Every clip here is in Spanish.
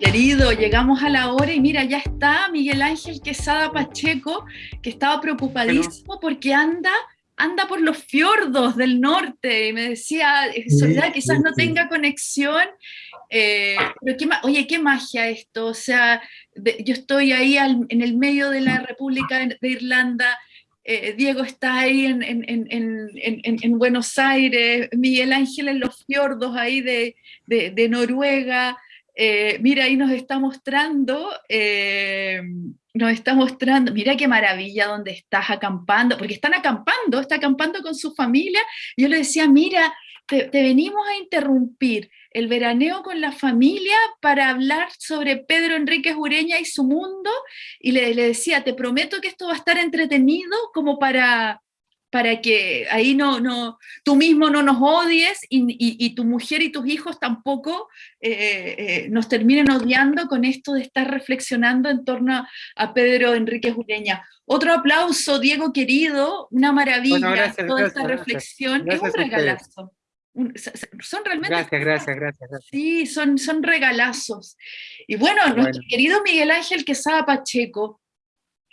Querido, llegamos a la hora y mira, ya está Miguel Ángel Quesada Pacheco, que estaba preocupadísimo porque anda, anda por los fiordos del norte. Y me decía, eh, Soledad, quizás no tenga conexión. Eh, pero qué, oye, qué magia esto. O sea, yo estoy ahí en el medio de la República de Irlanda. Eh, Diego está ahí en, en, en, Buenos Aires, Miguel Ángel en los fiordos ahí de, de, de Noruega, eh, mira, ahí nos está mostrando, eh, nos está mostrando, mira qué maravilla donde estás acampando, porque están acampando, está acampando con su familia. Yo le decía, mira, te, venimos a interrumpir el veraneo con la familia para hablar sobre Pedro Enrique Ureña y su mundo, y le, le decía, te prometo que esto va a estar entretenido como para, para que ahí no, no, tú mismo no nos odies y, tu mujer y tus hijos tampoco eh, eh, nos terminen odiando con esto de estar reflexionando en torno a Pedro Enrique Jureña. Otro aplauso, Diego querido, una maravilla toda esta reflexión, es un regalazo. Son realmente... Gracias, gracias, gracias, Sí, son, son regalazos. Y bueno, nuestro querido Miguel Ángel Quesada Pacheco,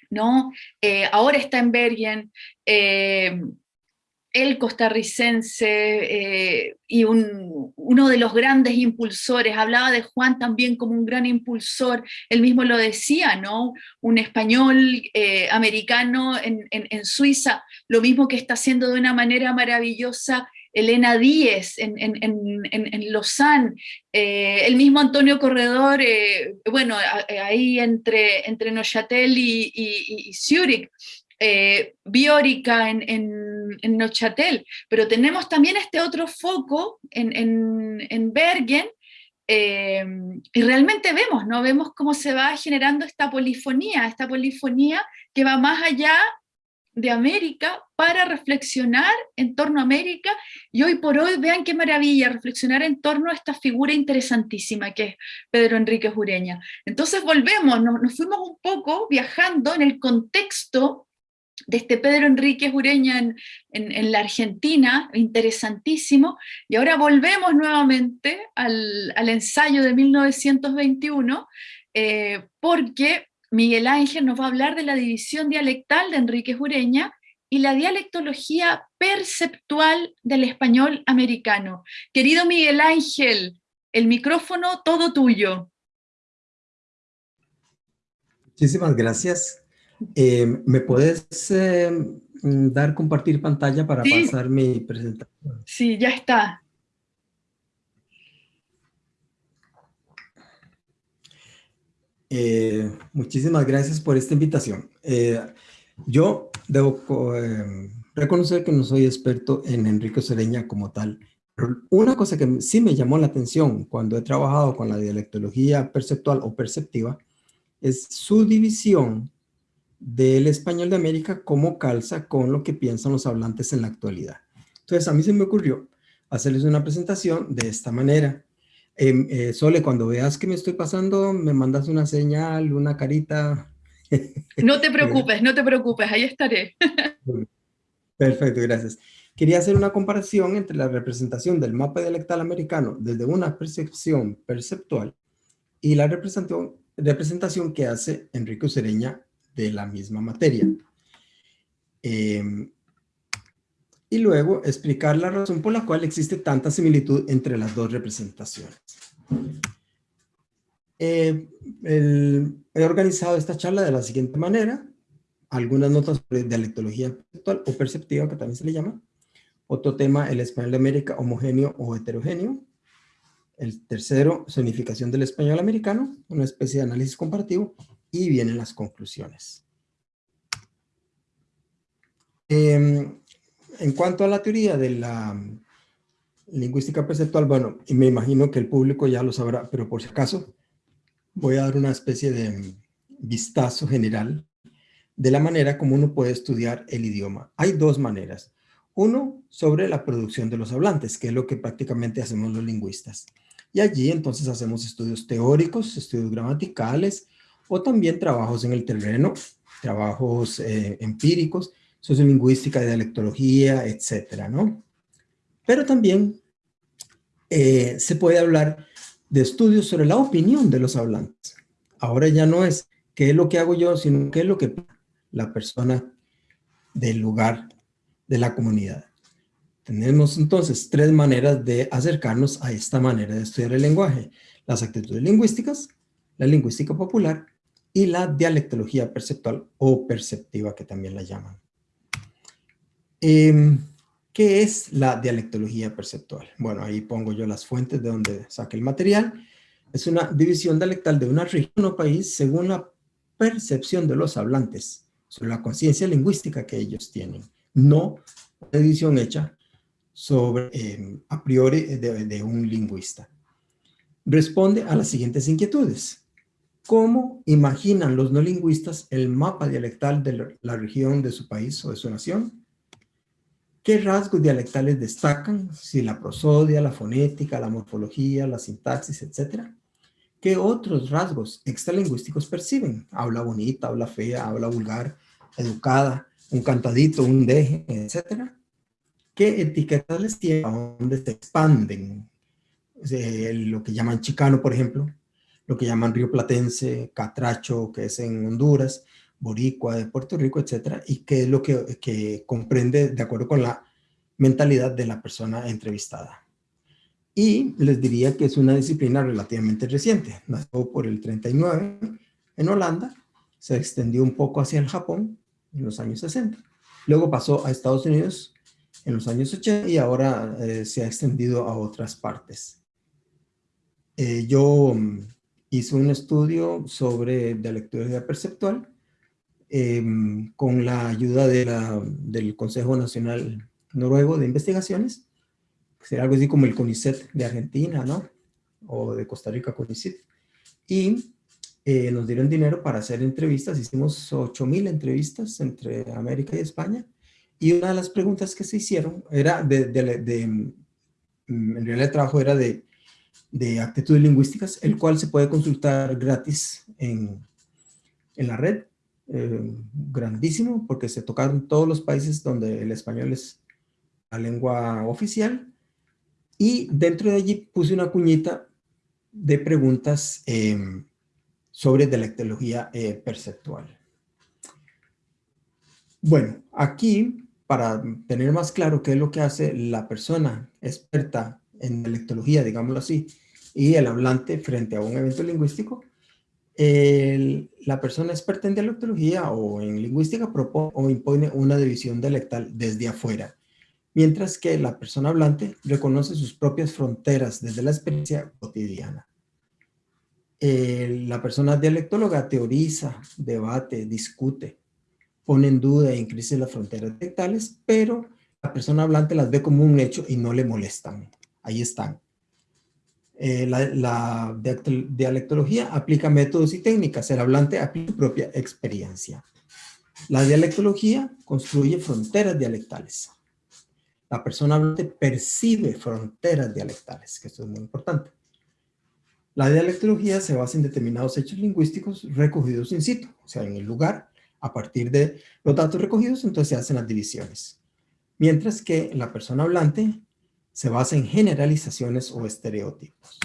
¿no? Eh, ahora está en Bergen, eh, el costarricense eh, y uno de los grandes impulsores, hablaba de Juan también como un gran impulsor, él mismo lo decía, ¿no? Un español americano en, en, Suiza, lo mismo que está haciendo de una manera maravillosa Elena Díez en, Lausanne, eh, el mismo Antonio Corredor, eh, bueno, ahí entre, entre Neuchâtel y, y, Zurich, eh, Biórica en, en, Neuchâtel, pero tenemos también este otro foco en, Bergen, y realmente vemos, ¿no? Vemos cómo se va generando esta polifonía, esta polifonía que va más allá de América para reflexionar en torno a América y hoy por hoy vean qué maravilla reflexionar en torno a esta figura interesantísima que es Pedro Enrique Jureña. Entonces volvemos, nos, fuimos un poco viajando en el contexto de este Pedro Enrique Jureña en, en, la Argentina, interesantísimo, y ahora volvemos nuevamente al, al ensayo de 1921, eh, porque Miguel Ángel nos va a hablar de la división dialectal de Enrique Jureña y la dialectología perceptual del español americano. Querido Miguel Ángel, el micrófono todo tuyo. Muchísimas gracias. Eh, ¿Me puedes eh, dar compartir pantalla para pasar mi presentación? Sí, ya está. Eh, muchísimas gracias por esta invitación. Eh, yo debo eh, reconocer que no soy experto en Enrique Sereña como tal. Pero una cosa que sí me llamó la atención cuando he trabajado con la dialectología perceptual o perceptiva es su división del español de América como calza con lo que piensan los hablantes en la actualidad. Entonces a mí se me ocurrió hacerles una presentación de esta manera. Em, eh, Sole, cuando veas que me estoy pasando, me mandas una señal, una carita. No te preocupes, no te preocupes, ahí estaré. Perfecto, gracias. Quería hacer una comparación entre la representación del mapa dialectal americano desde una percepción perceptual y la representación, que hace Enrique Sereña de la misma materia. Eh, y luego explicar la razón por la cual existe tanta similitud entre las dos representaciones. Eh, he organizado esta charla de la siguiente manera. Algunas notas sobre dialectología perceptual o perceptiva, que también se le llama. Otro tema, el español de América, homogéneo o heterogéneo. El tercero, sonificación del español americano, una especie de análisis comparativo. Y vienen las conclusiones. Eh, en cuanto a la teoría de la lingüística perceptual, bueno, y me imagino que el público ya lo sabrá, pero por si acaso, voy a dar una especie de vistazo general de la manera como uno puede estudiar el idioma. Hay dos maneras. Uno, sobre la producción de los hablantes, que es lo que prácticamente hacemos los lingüistas. Y allí entonces hacemos estudios teóricos, estudios gramaticales, o también trabajos en el terreno, trabajos eh, empíricos, sociolingüística, dialectología, etcétera, ¿no? Pero también eh, se puede hablar de estudios sobre la opinión de los hablantes. Ahora ya no es qué es lo que hago yo, sino qué es lo que la persona del lugar de la comunidad. Tenemos entonces tres maneras de acercarnos a esta manera de estudiar el lenguaje. Las actitudes lingüísticas, la lingüística popular y la dialectología perceptual o perceptiva que también la llaman. Em, ¿Qué es la dialectología perceptual? Bueno, ahí pongo yo las fuentes de donde saqué el material. Es una división dialectal de una región o país según la percepción de los hablantes sobre la conciencia lingüística que ellos tienen, no una división hecha sobre, em, a priori de un lingüista. Responde a las siguientes inquietudes. ¿Cómo imaginan los no lingüistas el mapa dialectal de la región de su país o de su nación? ¿Qué rasgos dialectales destacan? Si la prosodia, la fonética, la morfología, la sintaxis, etcétera. ¿Qué otros rasgos extralingüísticos perciben? Habla bonita, habla fea, habla vulgar, educada, un cantadito, un deje, etcétera. ¿Qué etiquetas les? ¿A dónde se expanden? lo que llaman chicano, por ejemplo, lo que llaman río platense, catracho, que es en Honduras, boricua de Puerto Rico, etcétera, y qué es lo que, comprende de acuerdo con la mentalidad de la persona entrevistada. Y les diría que es una disciplina relativamente reciente. Nació por el 39 en Holanda, se extendió un poco hacia el Japón en los años 60. Luego pasó a Estados Unidos en los años 80 y ahora eh, se ha extendido a otras partes. Eh, yo mm, hice un estudio sobre dialectología perceptual Em, con la ayuda de la, del Consejo Nacional Noruego de Investigaciones, será algo así como el CONICET de Argentina, ¿no? O de Costa Rica CONICET. Y eh, nos dieron dinero para hacer entrevistas, hicimos 8.000 entrevistas entre América y España, y una de las preguntas que se hicieron era de, de, mm, en realidad el trabajo era de, de actitudes lingüísticas, el cual se puede consultar gratis en, en la red, eh, grandísimo porque se tocaron todos los países donde el español es la lengua oficial y dentro de allí puse una cuñita de preguntas em, sobre dialectología eh, perceptual. Bueno, aquí para tener más claro qué es lo que hace la persona experta en dialectología, digámoslo así, y el hablante frente a un evento lingüístico, la persona experta en dialectología o en lingüística propone o impone una división dialectal desde afuera, mientras que la persona hablante reconoce sus propias fronteras desde la experiencia cotidiana. la persona dialectóloga teoriza, debate, discute, pone en duda e increase las fronteras dialectales, pero la persona hablante las ve como un hecho y no le molestan. Ahí están. Eh, la, dialectología aplica métodos y técnicas, el hablante aplica su propia experiencia. La dialectología construye fronteras dialectales. La persona hablante percibe fronteras dialectales, que esto es muy importante. La dialectología se basa en determinados hechos lingüísticos recogidos in situ, o sea, en el lugar, a partir de los datos recogidos, entonces se hacen las divisiones. Mientras que la persona hablante se basa en generalizaciones o estereotipos.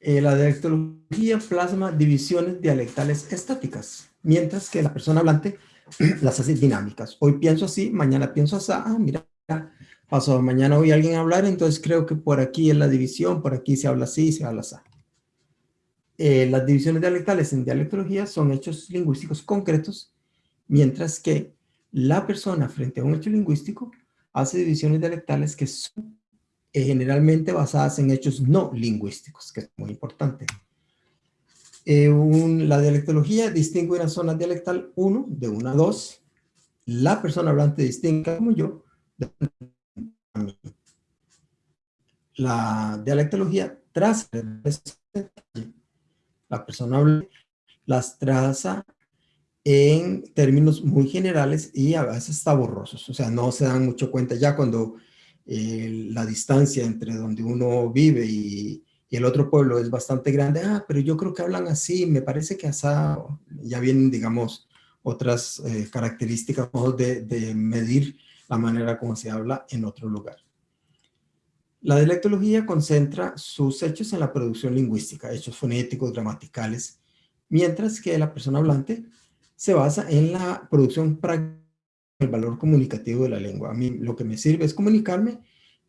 Eh, la dialectología plasma divisiones dialectales estáticas, mientras que la persona hablante las hace dinámicas. Hoy pienso así, mañana pienso así, ah, mira, pasó mañana oí a alguien hablar, entonces creo que por aquí es la división, por aquí se habla así, se habla así. Eh, las divisiones dialectales en dialectología son hechos lingüísticos concretos, mientras que la persona frente a un hecho lingüístico hace divisiones dialectales que son eh, generalmente basadas en hechos no lingüísticos, que es muy importante. Eh, la dialectología distingue una zona dialectal 1 de una a 2. La persona hablante distingue como yo de La dialectología traza la persona hablante las traza en términos muy generales y a veces está borrosos, o sea, no se dan mucho cuenta ya cuando eh, la distancia entre donde uno vive y, el otro pueblo es bastante grande, ah, pero yo creo que hablan así, me parece que ya vienen, digamos, otras eh, características de, de medir la manera como se habla en otro lugar. La dialectología concentra sus hechos en la producción lingüística, hechos fonéticos, gramaticales, mientras que la persona hablante se basa en la producción práctica el valor comunicativo de la lengua. A mí lo que me sirve es comunicarme,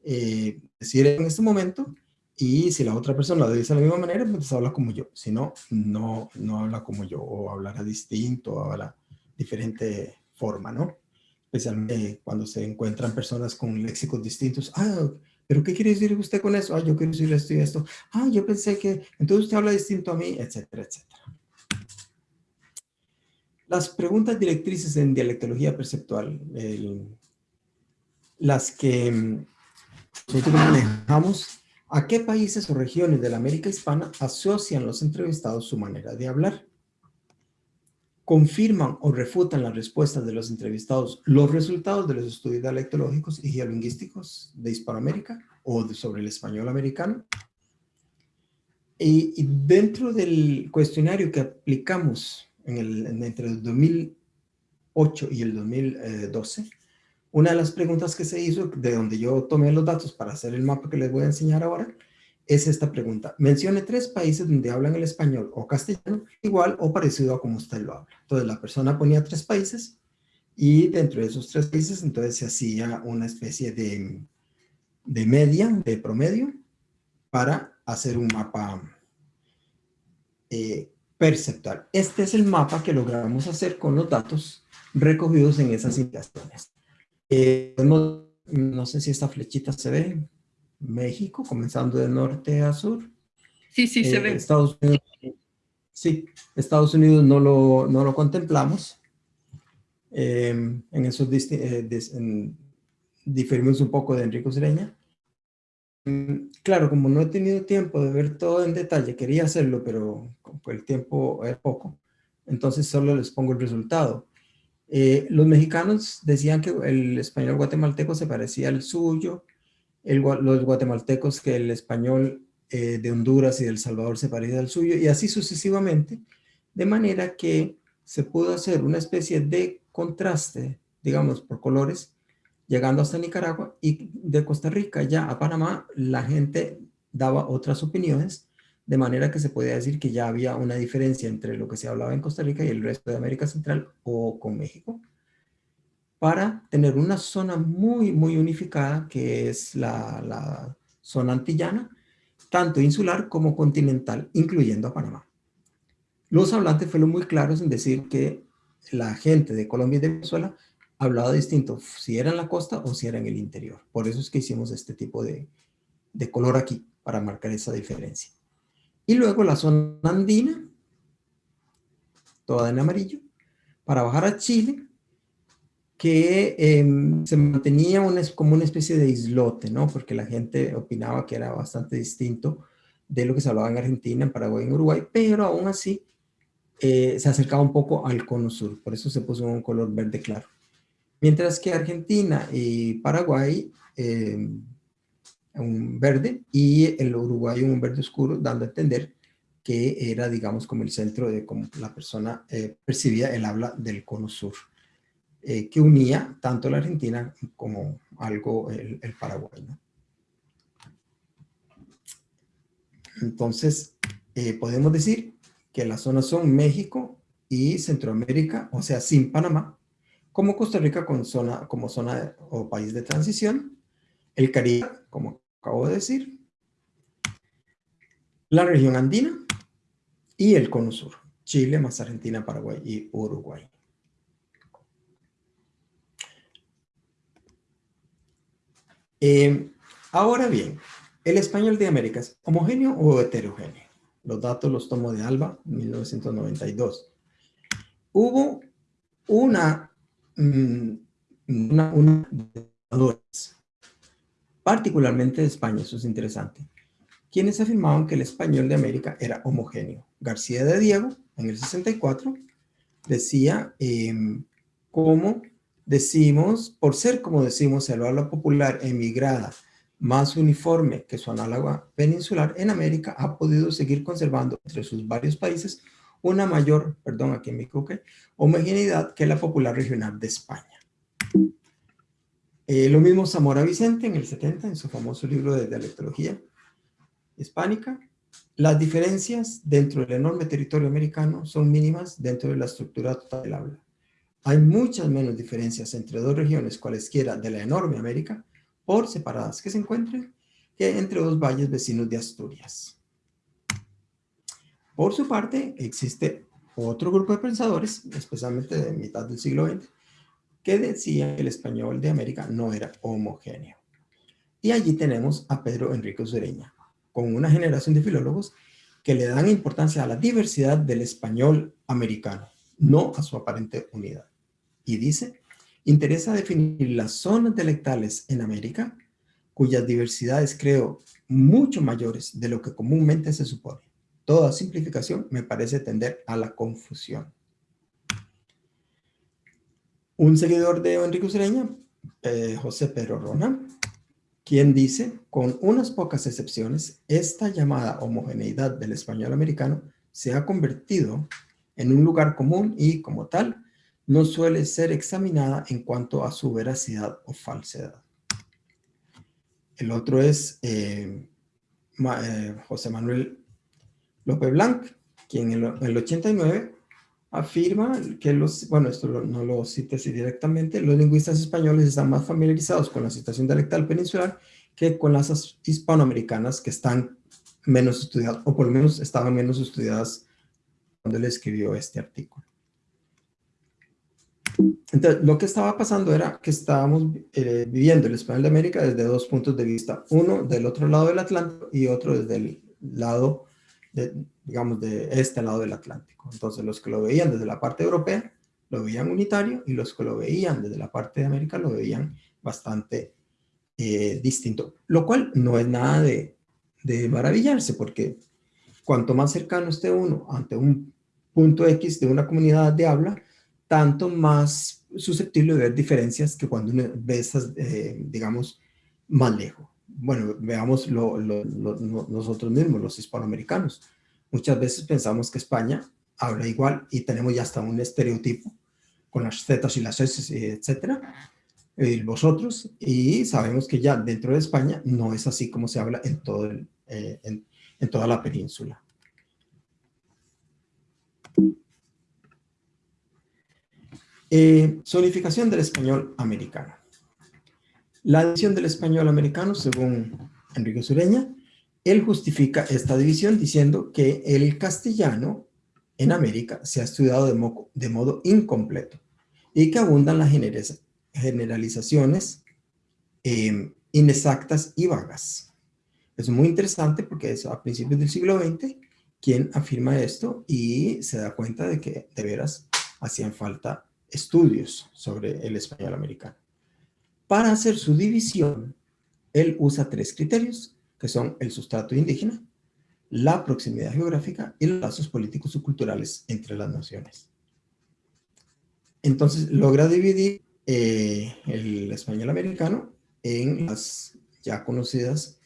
eh, decir en este momento, y si la otra persona lo dice de la misma manera, pues habla como yo. Si no, no, no habla como yo, o hablará distinto, o habla diferente forma, ¿no? Especialmente cuando se encuentran personas con léxicos distintos. Ah, ¿pero qué quiere decir usted con eso? Ah, yo quiero decir esto y esto. Ah, yo pensé que, entonces usted habla distinto a mí, etcétera, etcétera. Las preguntas directrices en dialectología perceptual, las que mm, manejamos, ¿a qué países o regiones de la América hispana asocian los entrevistados su manera de hablar? confirman o refutan las respuestas de los entrevistados los resultados de los estudios dialectológicos y geolingüísticos de Hispanoamérica o sobre el español americano. Y, dentro del cuestionario que aplicamos en el, entre el 2008 y el 2012, una de las preguntas que se hizo, de donde yo tomé los datos para hacer el mapa que les voy a enseñar ahora, es esta pregunta. Mencione tres países donde hablan el español o castellano igual o parecido a como usted lo habla. Entonces la persona ponía tres países y dentro de esos tres países entonces se hacía una especie de, de media, de promedio, para hacer un mapa eh, perceptual. Este es el mapa que logramos hacer con los datos recogidos en esas indicaciones. Eh, no sé si esta flechita se ve, México, comenzando de norte a sur. Sí, sí, se eh, ve. Estados Unidos, sí, Estados Unidos no lo, no lo contemplamos. Eh, en esos eh, diferimos un poco de Enrico Sereña. Mm, claro, como no he tenido tiempo de ver todo en detalle, quería hacerlo, pero el tiempo es poco, entonces solo les pongo el resultado. los mexicanos decían que el español guatemalteco se parecía al suyo, los guatemaltecos que el español eh, de Honduras y de El Salvador se parece al suyo, y así sucesivamente, de manera que se pudo hacer una especie de contraste, digamos, por colores, llegando hasta Nicaragua, y de Costa Rica ya a Panamá, la gente daba otras opiniones, de manera que se podía decir que ya había una diferencia entre lo que se hablaba en Costa Rica y el resto de América Central o con México para tener una zona muy, muy unificada, que es la, zona antillana, tanto insular como continental, incluyendo a Panamá. Los hablantes fueron muy claros en decir que la gente de Colombia y de Venezuela hablaba distinto, si era en la costa o si era en el interior. Por eso es que hicimos este tipo de, de color aquí, para marcar esa diferencia. Y luego la zona andina, toda en amarillo, para bajar a Chile, que em, se mantenía como una especie de islote, ¿no? Porque la gente opinaba que era bastante distinto de lo que se hablaba en Argentina, en Paraguay, en Uruguay, pero aún así eh, se acercaba un poco al cono sur, por eso se puso un color verde claro. Mientras que Argentina y Paraguay, em, un verde, y el Uruguay un verde oscuro, dando a entender que era, digamos, como el centro de cómo la persona eh, percibía el habla del cono sur. Eh, que unía tanto la Argentina como algo el, Paraguay. Entonces, eh, podemos decir que las zonas son México y Centroamérica, o sea, sin Panamá, como Costa Rica como zona o país de transición, el Caribe, como acabo de decir, la región andina y el cono sur, Chile más Argentina, Paraguay y Uruguay. Eh, ahora bien, ¿el español de América es homogéneo o heterogéneo? Los datos los tomo de Alba, 1992. Hubo una, una particularmente de España, eso es interesante, quienes afirmaban que el español de América era homogéneo. García de Diego, en el 64, decía eh, cómo decimos, por ser como decimos el habla popular emigrada más uniforme que su análoga peninsular en América, ha podido seguir conservando entre sus varios países una mayor, perdón, aquí me equivoqué, homogeneidad que la popular regional de España. Eh, lo mismo Zamora Vicente en el 70, en su famoso libro de dialectología hispánica. Las diferencias dentro del enorme territorio americano son mínimas dentro de la estructura total del habla. Hay muchas menos diferencias entre dos regiones cualesquiera de la enorme América, por separadas que se encuentren, que entre dos valles vecinos de Asturias. Por su parte, existe otro grupo de pensadores, especialmente de mitad del siglo XX, que decía que el español de América no era homogéneo. Y allí tenemos a Pedro Enrique Usureña, con una generación de filólogos que le dan importancia a la diversidad del español americano, no a su aparente unidad. Y dice, interesa definir las zonas dialectales en América, cuyas diversidades creo mucho mayores de lo que comúnmente se supone. Toda simplificación me parece tender a la confusión. Un seguidor de Enrique Usureña, eh, José Pedro Rona, quien dice, con unas pocas excepciones, esta llamada homogeneidad del español americano se ha convertido en un lugar común y, como tal, no suele ser examinada en cuanto a su veracidad o falsedad. El otro es eh, eh, José Manuel López Blanc, quien en el 89 afirma que los, bueno, esto no lo cita así directamente, los lingüistas españoles están más familiarizados con la situación dialectal peninsular que con las hispanoamericanas que están menos estudiadas, o por lo menos estaban menos estudiadas cuando él escribió este artículo. Entonces, lo que estaba pasando era que estábamos eh, viviendo el español de América desde dos puntos de vista. Uno del otro lado del Atlántico y otro desde el lado digamos, de este lado del Atlántico. Entonces, los que lo veían desde la parte europea, lo veían unitario, y los que lo veían desde la parte de América, lo veían bastante eh, distinto. Lo cual no es nada de, de maravillarse, porque cuanto más cercano esté uno ante un punto X de una comunidad de habla, tanto más susceptible de ver diferencias que cuando uno ve esas, eh, digamos, más lejos bueno, veamos nosotros mismos, los hispanoamericanos. Muchas veces pensamos que España habla igual y tenemos ya hasta un estereotipo con las zetas y las s, etcétera, y vosotros, y sabemos que ya dentro de España no es así como se habla en, todo eh, en, toda la península. Eh, zonificación del español americano. La división del español americano, según Enrique Sureña, él justifica esta división diciendo que el castellano en América se ha estudiado de, modo incompleto y que abundan las generalizaciones em, inexactas y vagas. Es muy interesante porque es a principios del siglo XX quien afirma esto y se da cuenta de que de veras hacían falta estudios sobre el español americano. Para hacer su división, él usa tres criterios, que son el sustrato indígena, la proximidad geográfica y los lazos políticos y culturales entre las naciones. Entonces logra dividir eh, el español americano en las ya conocidas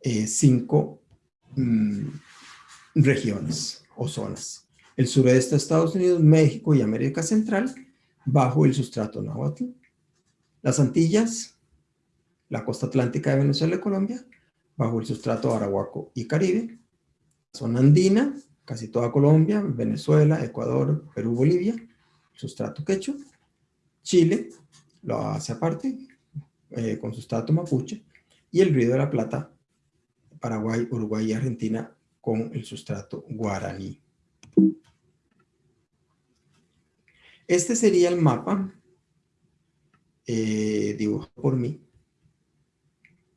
eh, cinco mm, regiones o zonas. El sureste de Estados Unidos, México y América Central, bajo el sustrato náhuatl, las Antillas, la costa atlántica de Venezuela y Colombia, bajo el sustrato arahuaco y caribe, zona andina, casi toda Colombia, Venezuela, Ecuador, Perú, Bolivia, sustrato quechua, Chile, lo hace aparte, eh, con sustrato mapuche, y el Río de la Plata, Paraguay, Uruguay y Argentina, con el sustrato guaraní. Este sería el mapa eh, dibujado por mí,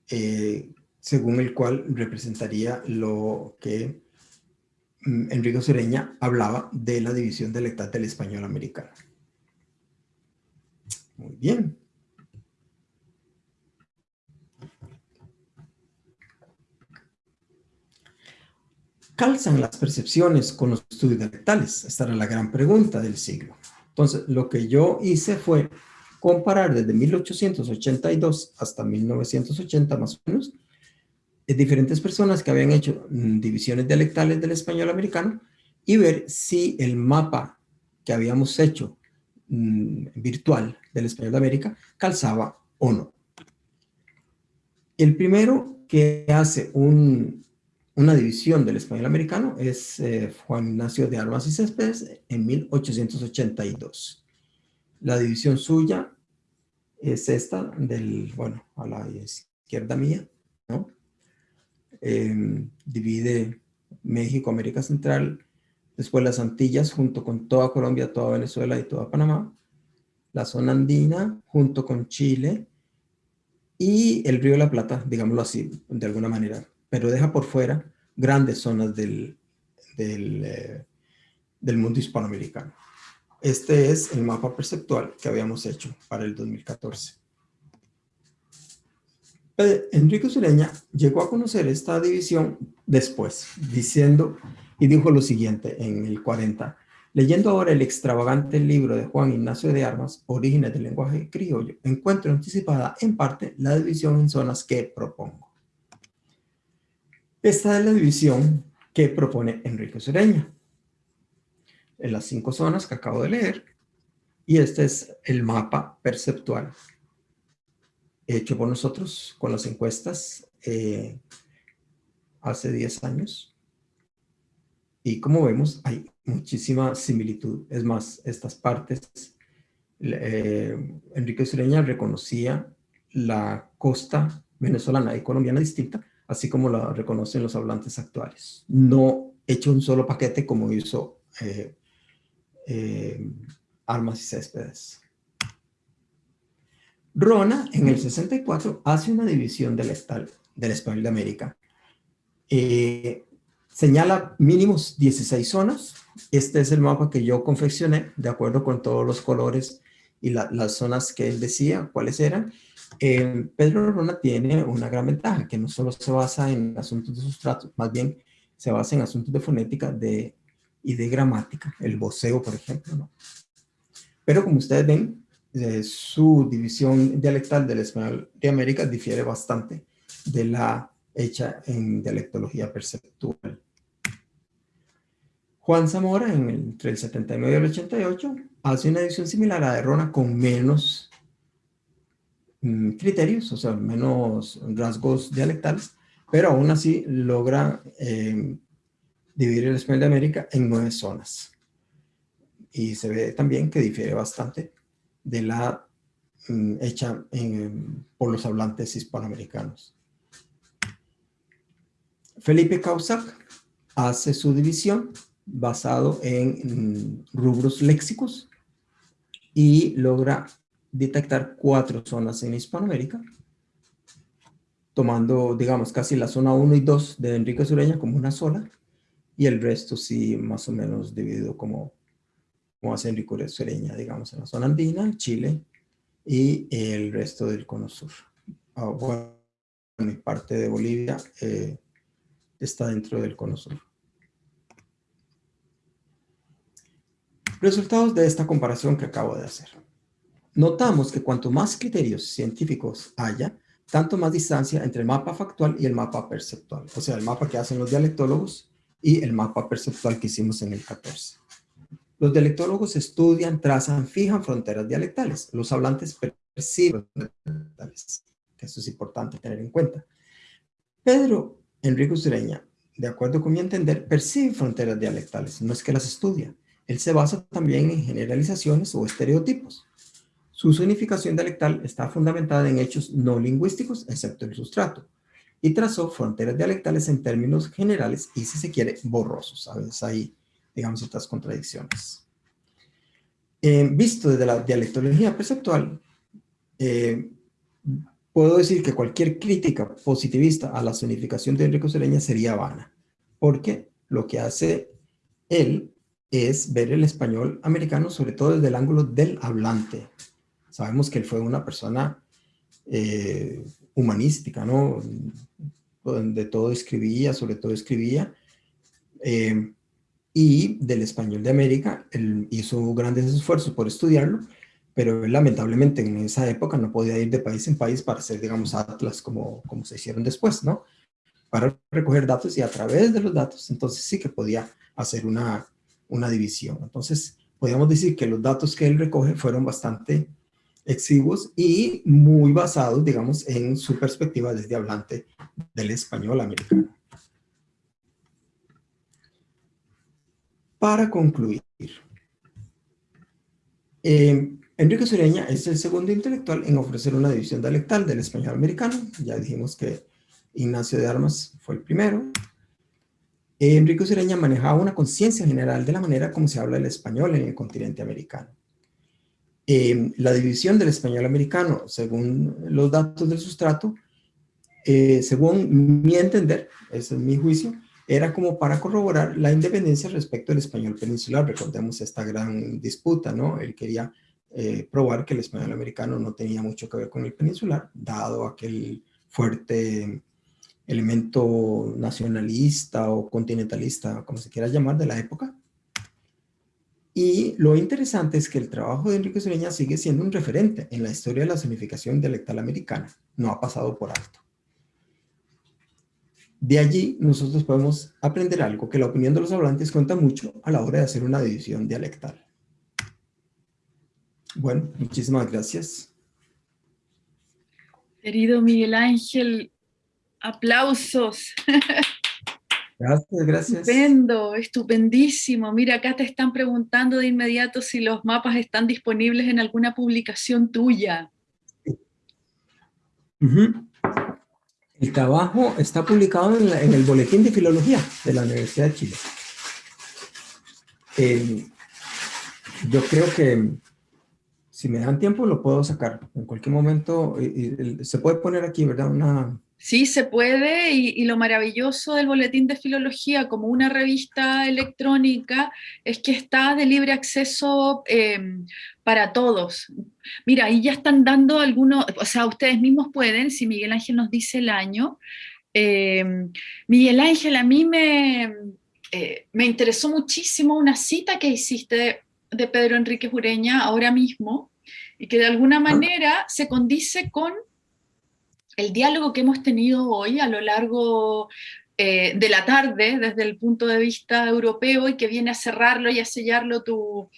eh, según el cual representaría lo que mm, Enrique Sureña hablaba de la división dialectal del español americano. Muy bien. ¿Calzan las percepciones con los estudios dialectales? Esta era la gran pregunta del siglo. Entonces, lo que yo hice fue comparar desde 1882 hasta 1980 más o menos, de diferentes personas que habían hecho mm, divisiones dialectales del español americano y ver si el mapa que habíamos hecho mm, virtual del español de América calzaba o no. El primero que hace una división del español americano es eh, Juan Ignacio de Armas y Céspedes en 1882. La división suya es esta del, bueno, a la izquierda mía, ¿no? Em, divide México, América Central, después las Antillas junto con toda Colombia, toda Venezuela y toda Panamá, la zona andina junto con Chile y el río de la Plata, digámoslo así, de alguna manera, pero deja por fuera grandes zonas del, del, eh, del mundo hispanoamericano. Este es el mapa perceptual que habíamos hecho para el 2014. Enrique Sureña llegó a conocer esta división después, diciendo, y dijo lo siguiente en el 40, leyendo ahora el extravagante libro de Juan Ignacio de Armas, Orígenes del lenguaje criollo, encuentro anticipada en parte la división en zonas que propongo. Esta es la división que propone Enrique Sureña en las cinco zonas que acabo de leer. Y este es el mapa perceptual hecho por nosotros con las encuestas eh, hace 10 años. Y como vemos, hay muchísima similitud. Es más, estas partes, eh, Enrique Sureña reconocía la costa venezolana y colombiana distinta, así como la reconocen los hablantes actuales. No hecho un solo paquete como hizo eh, eh, armas y céspedes. Rona, en el 64, hace una división del, del español de América. Eh, señala mínimos 16 zonas. Este es el mapa que yo confeccioné, de acuerdo con todos los colores y las zonas que él decía, cuáles eran. Eh, Pedro Rona tiene una gran ventaja, que no solo se basa en asuntos de sustrato, más bien se basa en asuntos de fonética, de y de gramática, el voceo, por ejemplo. Pero como ustedes ven, eh, su división dialectal del español de América difiere bastante de la hecha en dialectología perceptual. Juan Zamora, en entre el 79 y el 88, hace una edición similar a de Rona con menos mm, criterios, o sea, menos rasgos dialectales, pero aún así logra eh, dividir el español de América en nueve zonas. Y se ve también que difiere bastante de la mm, hecha por los hablantes hispanoamericanos. Felipe Causac hace su división basado en mm, rubros léxicos y logra detectar cuatro zonas en Hispanoamérica, tomando, digamos, casi la zona 1 y 2 de Enrique Sureña como una sola, y el resto sí más o menos dividido como, como hace Enrique Sureña, digamos, en la zona andina, Chile, y el resto del cono sur. Ah, bueno, y parte de Bolivia eh, está dentro del cono sur. Resultados de esta comparación que acabo de hacer. Notamos que cuanto más criterios científicos haya, tanto más distancia entre el mapa factual y el mapa perceptual. O sea, el mapa que hacen los dialectólogos y el mapa perceptual que hicimos en el 14. Los dialectólogos estudian, trazan, fijan fronteras dialectales. Los hablantes perciben dialectales. Eso es importante tener en cuenta. Pedro Enrique Usureña, de acuerdo con mi entender, percibe fronteras dialectales, no es que las estudia. Él se basa también en generalizaciones o estereotipos. Su significación dialectal está fundamentada en hechos no lingüísticos, excepto el sustrato y trazó fronteras dialectales en términos generales y, si se quiere, borrosos. ¿Sabes? Ahí, digamos, estas contradicciones. Eh, visto desde la dialectología perceptual, eh, puedo decir que cualquier crítica positivista a la zonificación de Enrique Sureña sería vana, porque lo que hace él es ver el español americano, sobre todo desde el ángulo del hablante. Sabemos que él fue una persona eh, humanística, ¿no? Donde todo escribía, sobre todo escribía. Eh, y del español de América, hizo grandes esfuerzos por estudiarlo, pero lamentablemente en esa época no podía ir de país en país para hacer, digamos, atlas como, como se hicieron después, ¿no? Para recoger datos y a través de los datos, entonces sí que podía hacer una, una división. Entonces, podríamos decir que los datos que él recoge fueron bastante exiguos y muy basados, digamos, en su perspectiva desde hablante del español americano. Para concluir, eh, Enrique Sureña es el segundo intelectual en ofrecer una división dialectal del español americano. Ya dijimos que Ignacio de Armas fue el primero. Enrique Sureña manejaba una conciencia general de la manera como se habla el español en el continente americano. Eh, la división del español americano, según los datos del sustrato, eh, según mi entender, ese es mi juicio, era como para corroborar la independencia respecto al español peninsular. Recordemos esta gran disputa, ¿no? Él quería eh, probar que el español americano no tenía mucho que ver con el peninsular, dado aquel fuerte elemento nacionalista o continentalista, como se quiera llamar, de la época. Y lo interesante es que el trabajo de Enrique Sureña sigue siendo un referente en la historia de la zonificación dialectal americana. No ha pasado por alto. De allí nosotros podemos aprender algo, que la opinión de los hablantes cuenta mucho a la hora de hacer una división dialectal. Bueno, muchísimas gracias. Querido Miguel Ángel, aplausos. Gracias, gracias. Estupendo, estupendísimo. Mira, acá te están preguntando de inmediato si los mapas están disponibles en alguna publicación tuya. El trabajo está publicado en, el Boletín de Filología de la Universidad de Chile. Eh, yo creo que si me dan tiempo lo puedo sacar. En cualquier momento se puede poner aquí, ¿verdad? Una... Sí, se puede y, lo maravilloso del Boletín de Filología como una revista electrónica es que está de libre acceso em, para todos. Mira, ahí ya están dando algunos, o sea, ustedes mismos pueden, si Miguel Ángel nos dice el año. Em, Miguel Ángel, a mí me, eh, me interesó muchísimo una cita que hiciste de Pedro Enrique Jureña ahora mismo y que de alguna manera se condice con el diálogo que hemos tenido hoy a lo largo eh, de la tarde desde el punto de vista europeo y que viene a cerrarlo y a sellarlo tu,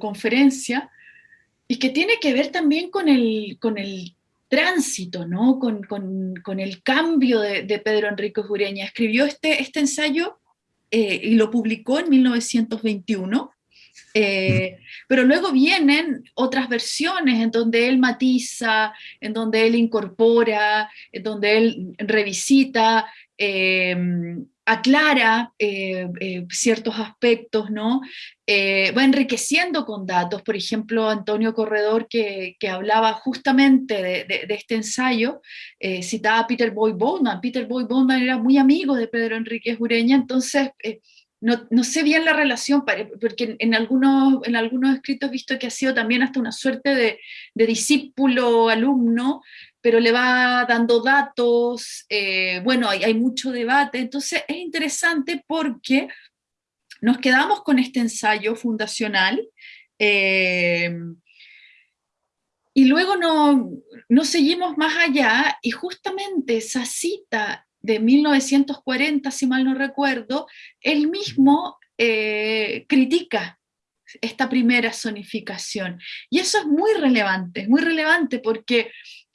conferencia y que tiene que ver también con el, con el tránsito, ¿no? con, el cambio de, Pedro Enrique Jureña. Escribió este, este ensayo eh, y lo publicó en 1921 eh, pero luego vienen otras versiones en donde él matiza, en donde él incorpora, en donde él revisita, em, aclara eh, eh, ciertos aspectos, ¿no? va enriqueciendo con datos, por ejemplo, Antonio Corredor, que, hablaba justamente de, este ensayo, citaba a Peter Boy Bowman. Peter Boy Bowman era muy amigo de Pedro Enrique Ureña, entonces no, sé bien la relación, porque en algunos, en algunos escritos he visto que ha sido también hasta una suerte de, discípulo-alumno, pero le va dando datos, eh, bueno, hay, mucho debate, entonces es interesante porque nos quedamos con este ensayo fundacional, eh, y luego no, no seguimos más allá, y justamente esa cita de 1940, si mal no recuerdo, él mismo eh, critica esta primera zonificación. Y eso es muy relevante, muy relevante porque,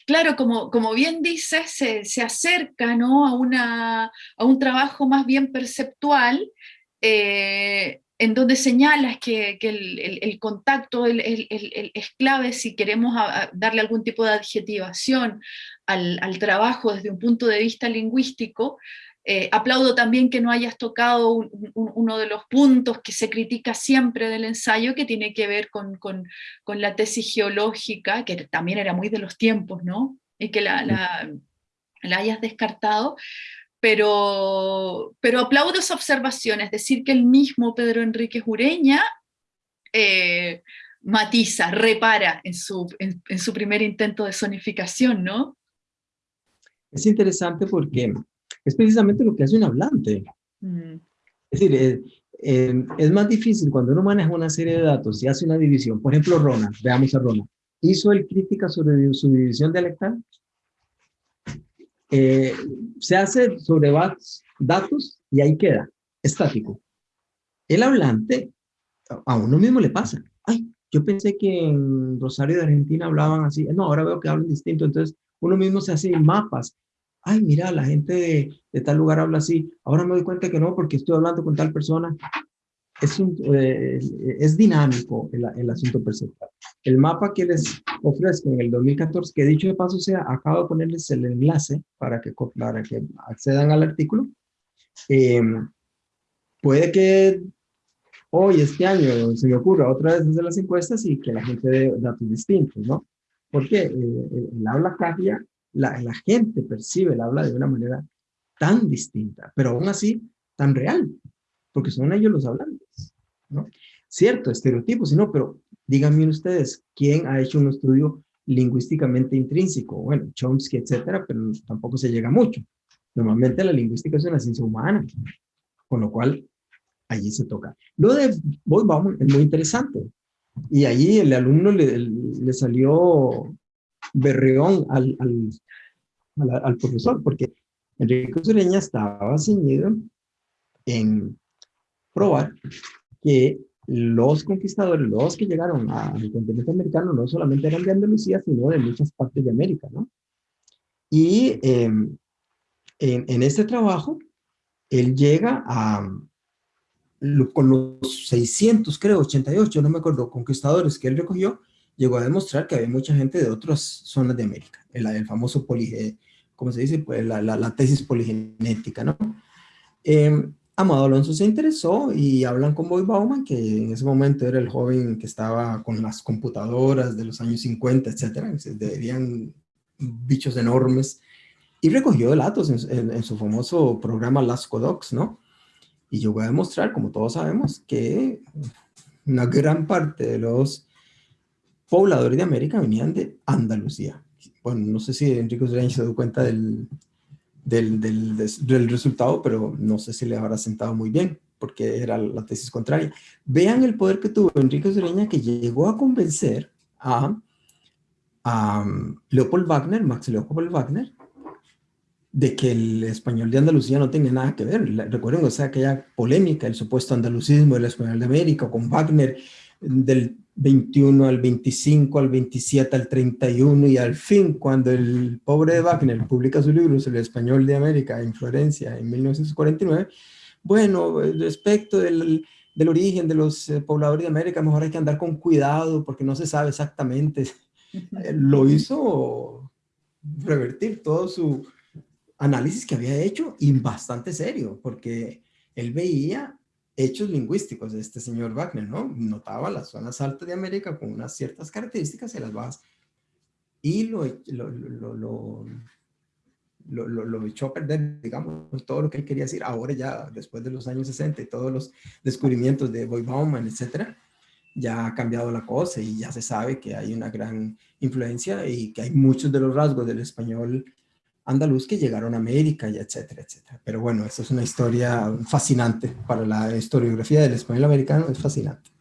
claro, como, como bien dices, se, acerca ¿no? a, una, a un trabajo más bien perceptual, eh, en donde señalas que, el, contacto es clave si queremos darle algún tipo de adjetivación al, trabajo desde un punto de vista lingüístico, eh, aplaudo también que no hayas tocado uno de los puntos que se critica siempre del ensayo, que tiene que ver con, la tesis geológica, que también era muy de los tiempos, ¿no? Y que la hayas descartado, pero, pero aplaudo esa observación, es decir, que el mismo Pedro Enrique Jureña eh, matiza, repara en su, en, su primer intento de zonificación, ¿no? Es interesante porque es precisamente lo que hace un hablante. Mm. Es decir, eh, eh, es más difícil cuando uno maneja una serie de datos y hace una división. Por ejemplo, Rona, veamos a Rona. ¿Hizo el crítica sobre su división dialectal? Eh, se hace sobre datos y ahí queda, estático. El hablante, a uno mismo le pasa, ay, yo pensé que en Rosario de Argentina hablaban así, no, ahora veo que hablan distinto, entonces uno mismo se hace mapas. Ay, mira, la gente de, de tal lugar habla así, ahora me doy cuenta que no, porque estoy hablando con tal persona. Es, un, eh, es dinámico el, el asunto perceptual. El mapa que les ofrezco en el 2014, que dicho de paso sea, acabo de ponerles el enlace para que, para que accedan al artículo. Eh, puede que hoy, este año, se me ocurra otra vez desde las encuestas y que la gente dé datos distintos, ¿no? Porque eh, el habla cambia, la, la gente percibe el habla de una manera tan distinta, pero aún así tan real, porque son ellos los hablantes, ¿no? Cierto, estereotipos, sino, pero díganme ustedes, ¿quién ha hecho un estudio lingüísticamente intrínseco? Bueno, Chomsky, etcétera, pero tampoco se llega mucho. Normalmente la lingüística es una ciencia humana, con lo cual allí se toca. Lo de vamos es muy interesante. Y allí el alumno le, le salió berreón al, al, al, profesor, porque Enrique Sureña estaba ceñido en probar que los conquistadores, los que llegaron al continente americano, no solamente eran de Andalucía, sino de muchas partes de América, ¿no? Y em, en, en, este trabajo, él llega a, con los 600, creo, 88, no me acuerdo, conquistadores que él recogió, llegó a demostrar que había mucha gente de otras zonas de América, el, el famoso, ¿cómo se dice? Pues la, la, la tesis poligenética, ¿no? Eh, Amado Alonso se interesó y hablan con Boy Bauman, que en ese momento era el joven que estaba con las computadoras de los años 50, etcétera, se debían bichos enormes, y recogió datos en, su famoso programa Lasco Docs, ¿no? Y voy a demostrar, como todos sabemos, que una gran parte de los pobladores de América venían de Andalucía. Bueno, no sé si Enrique Ureña se dio cuenta del, del, del, del, resultado, pero no sé si le habrá sentado muy bien, porque era la tesis contraria. Vean el poder que tuvo Enrique Ureña, que llegó a convencer a, a Leopold Wagner, Max Leopold Wagner, de que el español de Andalucía no tenía nada que ver. Recuerden, o sea, aquella polémica, el supuesto andalucismo del español de América, con Wagner, del 21 al 25, al 27, al 31 y al fin, cuando el pobre de Wagner publica su libro sobre el español de América en Florencia en 1949, bueno, respecto del, del origen de los eh, pobladores de América, mejor hay que andar con cuidado porque no se sabe exactamente. Lo hizo revertir todo su análisis que había hecho y bastante serio, porque él veía hechos lingüísticos de este señor Wagner, ¿no? Notaba las zonas altas de América con unas ciertas características y las bajas. Y lo, lo, lo, lo, lo, echó a perder, digamos, todo lo que él quería decir. Ahora ya, después de los años 60 y todos los descubrimientos de Boy Bauman, etcétera, ya ha cambiado la cosa y ya se sabe que hay una gran influencia y que hay muchos de los rasgos del español andaluz que llegaron a América y etcétera, etcétera. Pero bueno, eso es una historia fascinante para la historiografía del español americano, es fascinante.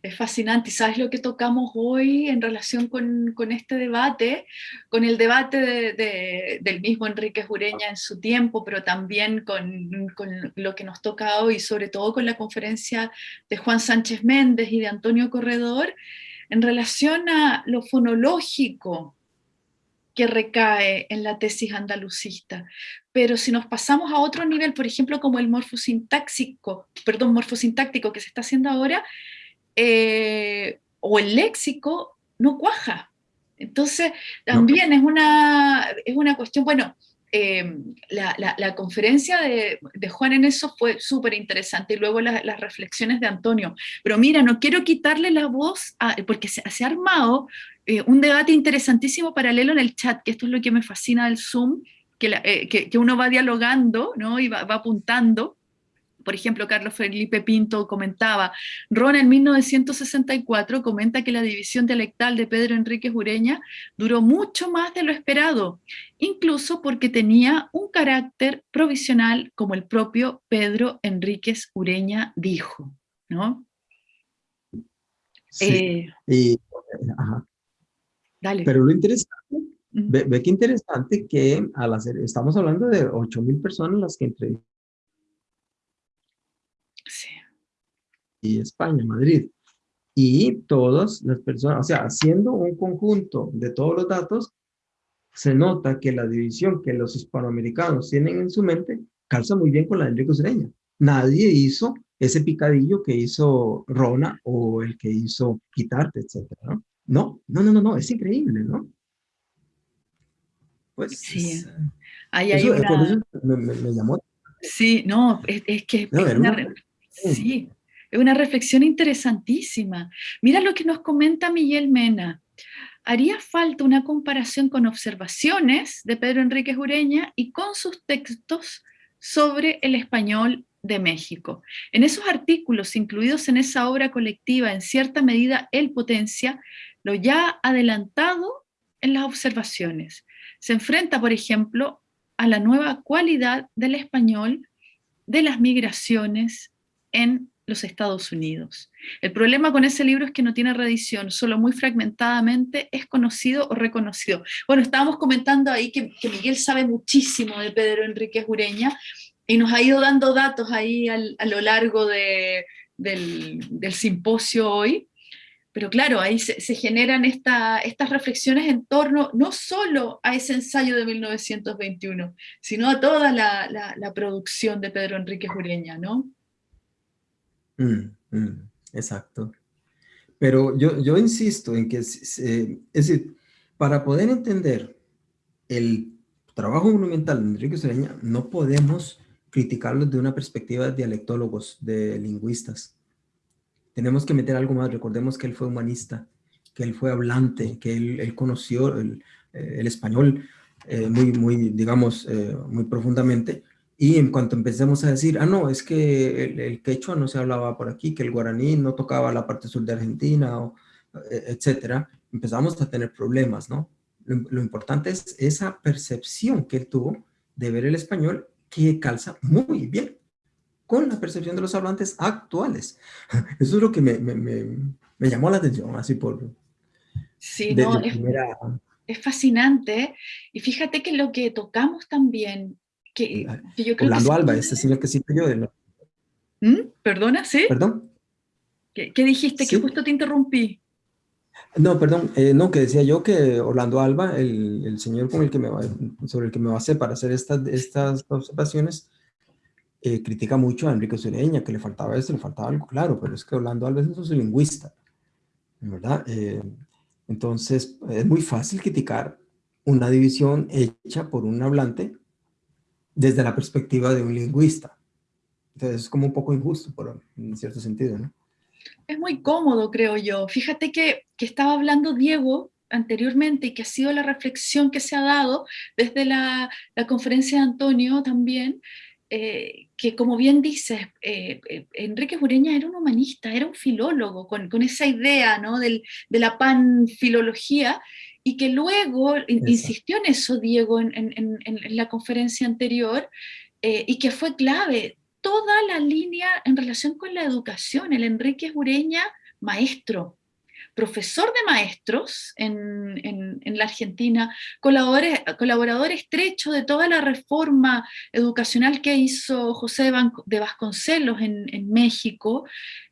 Es fascinante. ¿Y sabes lo que tocamos hoy en relación con, con este debate? Con el debate de, de, del mismo Enrique Jureña en su tiempo, pero también con, con, lo que nos toca hoy, sobre todo con la conferencia de Juan Sánchez Méndez y de Antonio Corredor, en relación a lo fonológico que recae en la tesis andalucista. Pero si nos pasamos a otro nivel, por ejemplo, como el morfosintáxico, perdón, morfosintáctico que se está haciendo ahora, eh, o el léxico, no cuaja. Entonces, también es, una, es una cuestión, bueno, eh, la, la, la, conferencia de, de, Juan en eso fue súper interesante y luego la, las reflexiones de Antonio. Pero mira, no quiero quitarle la voz, a, porque se, se, ha armado eh, un debate interesantísimo paralelo en el chat, que esto es lo que me fascina del Zoom, que, la, eh, que, que uno va dialogando ¿no? y va, va apuntando por ejemplo, Carlos Felipe Pinto comentaba, Ron en 1964 comenta que la división dialectal de Pedro Enrique Ureña duró mucho más de lo esperado, incluso porque tenía un carácter provisional como el propio Pedro Enríquez Ureña dijo, ¿no? Sí, eh, ajá. Dale. Pero lo interesante, ve, ve qué interesante que al hacer, estamos hablando de 8 mil personas las que entre y España, Madrid. y todas las personas, o sea, haciendo un conjunto de todos los datos, se nota que la división que los hispanoamericanos tienen en su mente calza muy bien con la de Enrique Ureña. Nadie hizo ese picadillo que hizo Rona o el que hizo Quitarte, etcétera, ¿no? No, no, no, no, es increíble, ¿no? Pues sí. Ahí hay me, llamó. Sí, no, es, que sí, es una reflexión interesantísima. Mira lo que nos comenta Miguel Mena. Haría falta una comparación con observaciones de Pedro Enrique Ureña y con sus textos sobre el español de México. En esos artículos incluidos en esa obra colectiva, en cierta medida, él potencia lo ya adelantado en las observaciones. Se enfrenta, por ejemplo, a la nueva cualidad del español de las migraciones en los Estados Unidos. El problema con ese libro es que no tiene reedición, solo muy fragmentadamente es conocido o reconocido. Bueno, estábamos comentando ahí que, Miguel sabe muchísimo de Pedro Enrique Ureña y nos ha ido dando datos ahí a lo largo del, simposio hoy, pero claro, ahí se, generan estas reflexiones en torno no solo a ese ensayo de 1921, sino a toda la, la producción de Pedro Enrique Ureña, ¿no? Mm, mm, exacto. Pero yo, yo insisto en que, es decir, para poder entender el trabajo monumental de Enrique Sereña, no podemos criticarlo de una perspectiva de dialectólogos, de lingüistas. Tenemos que meter algo más. Recordemos que él fue humanista, que él fue hablante, que él, conoció el, eh, español eh, muy, muy, digamos, eh, muy profundamente, y en cuanto empecemos a decir, ah, no, es que el, quechua no se hablaba por aquí, que el guaraní no tocaba la parte sur de Argentina, o, e, etcétera, empezamos a tener problemas, ¿no? Lo, importante es esa percepción que él tuvo de ver el español que calza muy bien con la percepción de los hablantes actuales. Eso es lo que me, me, me, llamó la atención, así por... Sí, no, es, es fascinante. Y fíjate que lo que tocamos también Orlando Alba, ese señor que cito yo. De ¿Mm? ¿Perdona? ¿Sí? ¿Perdón? ¿Qué, dijiste? Que justo te interrumpí. No, perdón, eh, no, que decía yo que Orlando Alba, el, señor con el que me sobre el que me basé para hacer estas, estas observaciones, eh, critica mucho a Enrique Sureña, que le faltaba esto, le faltaba algo, claro, pero es que Orlando Alba es un lingüista, ¿verdad? Eh, entonces, es muy fácil criticar una división hecha por un hablante desde la perspectiva de un lingüista. Entonces es como un poco injusto, por, en cierto sentido, ¿no? Es muy cómodo, creo yo. Fíjate que, que estaba hablando Diego anteriormente y que ha sido la reflexión que se ha dado desde la, la conferencia de Antonio también, eh, que como bien dices, eh, eh, Enrique Ureña era un humanista, era un filólogo, con, con esa idea ¿no? Del, de la panfilología, y que luego insistió en eso Diego en, la conferencia anterior, eh, y que fue clave, toda la línea en relación con la educación, el Enrique Ureña, maestro, profesor de maestros en, la Argentina, colaborador, estrecho de toda la reforma educacional que hizo José de Vasconcelos en, México,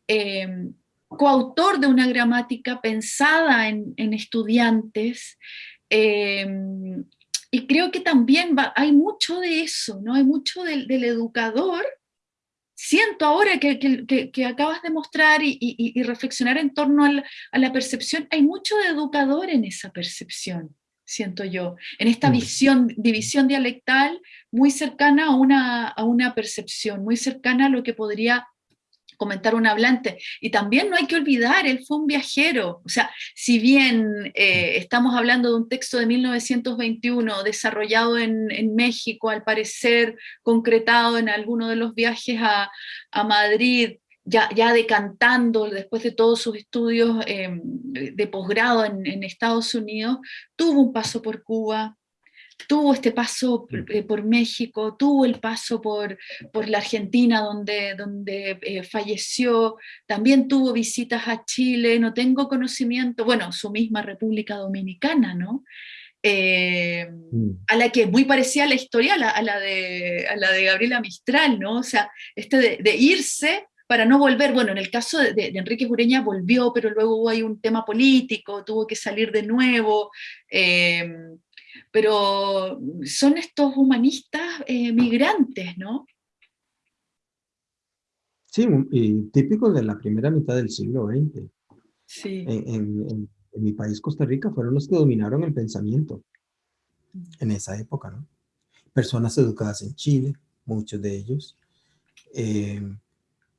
eh, coautor de una gramática pensada en, estudiantes, em, y creo que también hay mucho de eso, ¿no? Hay mucho del, educador. Siento ahora que, acabas de mostrar y, reflexionar en torno a la, percepción, hay mucho de educador en esa percepción, siento yo, en esta mm. visión, división dialectal muy cercana a una, a una percepción, muy cercana a lo que podría comentar un hablante. Y también no hay que olvidar, él fue un viajero. O sea, si bien eh, estamos hablando de un texto de 1921 desarrollado en, México, al parecer concretado en alguno de los viajes a, Madrid, ya, ya, decantando después de todos sus estudios em, de posgrado en, en Estados Unidos, tuvo un paso por Cuba, tuvo este paso eh, por México, tuvo el paso por, por la Argentina donde, donde eh, falleció, también tuvo visitas a Chile, no tengo conocimiento, bueno, su misma República Dominicana, ¿no? Eh, mm. a la que muy parecía la historia a la, de, a la de Gabriela Mistral, ¿no? O sea, este de, irse para no volver, bueno, en el caso de, Enrique Jureña volvió, pero luego hubo ahí un tema político, tuvo que salir de nuevo, pero son estos humanistas eh, migrantes, ¿no? Sí, y típicos de la primera mitad del siglo XX. Sí. En, en mi país, Costa Rica, fueron los que dominaron el pensamiento en esa época, ¿no? Personas educadas en Chile, muchos de ellos, eh,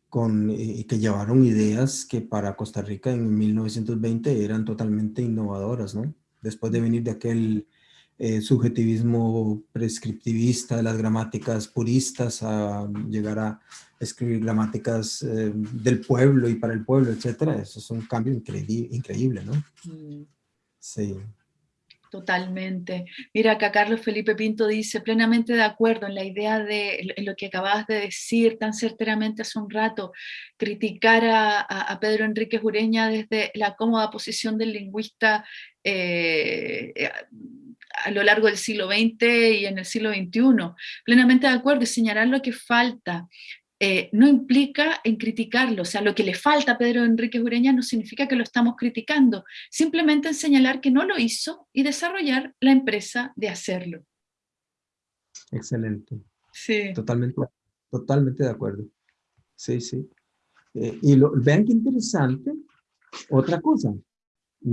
con, eh, que llevaron ideas que para Costa Rica en 1920 eran totalmente innovadoras, ¿no? Después de venir de aquel eh, subjetivismo prescriptivista de las gramáticas puristas a llegar a escribir gramáticas del pueblo y para el pueblo, etcétera, eso es un cambio increíble, ¿no? Mm. Sí. Totalmente. Mira, acá Carlos Felipe Pinto dice, plenamente de acuerdo en la idea de lo que acabas de decir tan certeramente hace un rato, criticar a, Pedro Enrique Jureña desde la cómoda posición del lingüista eh, eh, a lo largo del siglo XX y en el siglo XXI. Plenamente de acuerdo y señalar lo que falta. Eh, no implica en criticarlo, o sea, lo que le falta a Pedro Enrique Ureña no significa que lo estamos criticando, simplemente en señalar que no lo hizo y desarrollar la empresa de hacerlo. Excelente. Sí. Totalmente, totalmente de acuerdo. Sí, sí. Eh, y lo, vean qué interesante, otra cosa,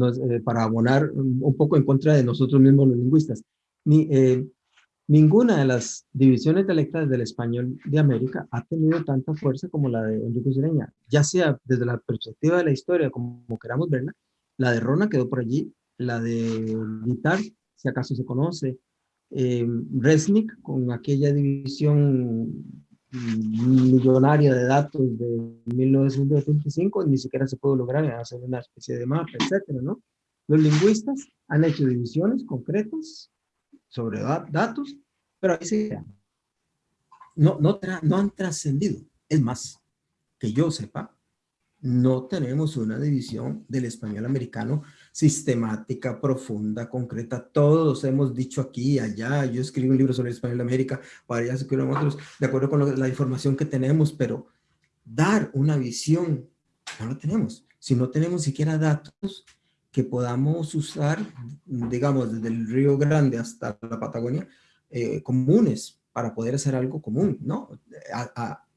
eh, para abonar un poco en contra de nosotros mismos los lingüistas. Ni, Ninguna de las divisiones dialectales del español de América ha tenido tanta fuerza como la de Enrique ya sea desde la perspectiva de la historia, como, queramos verla, la de Rona quedó por allí, la de Guitar, si acaso se conoce, eh, Resnick con aquella división millonaria de datos de 1925, ni siquiera se pudo lograr hacer una especie de mapa, etcétera, ¿no? Los lingüistas han hecho divisiones concretas sobre datos, pero ahí se no, no, no han trascendido. Es más, que yo sepa, no tenemos una división del español americano sistemática, profunda, concreta. Todos hemos dicho aquí allá. Yo escribí un libro sobre el español de América, escribieron otros, de acuerdo con la información que tenemos, pero dar una visión, no lo tenemos. Si no tenemos siquiera datos, que podamos usar, digamos, desde el Río Grande hasta la Patagonia, eh, comunes para poder hacer algo común, ¿no?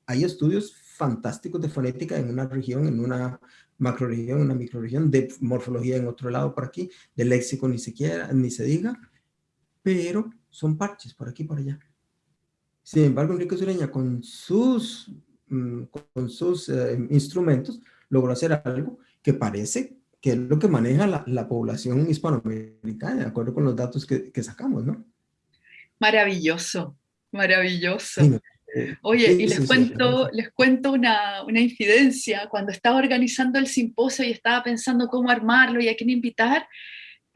hay estudios fantásticos de fonética en una región, en una macroregión, una microregión, de morfología en otro lado por aquí, de léxico ni siquiera, ni se diga, pero son parches por aquí y por allá. Sin embargo, Enrique Sureña con sus, mm, con sus eh, instrumentos logró hacer algo que parece que es lo que maneja la, población hispanoamericana, de acuerdo con los datos que, sacamos, ¿no? Maravilloso, maravilloso. Eh, Oye, y les cuento, les cuento una, una, infidencia. Cuando estaba organizando el simposio y estaba pensando cómo armarlo y a quién invitar,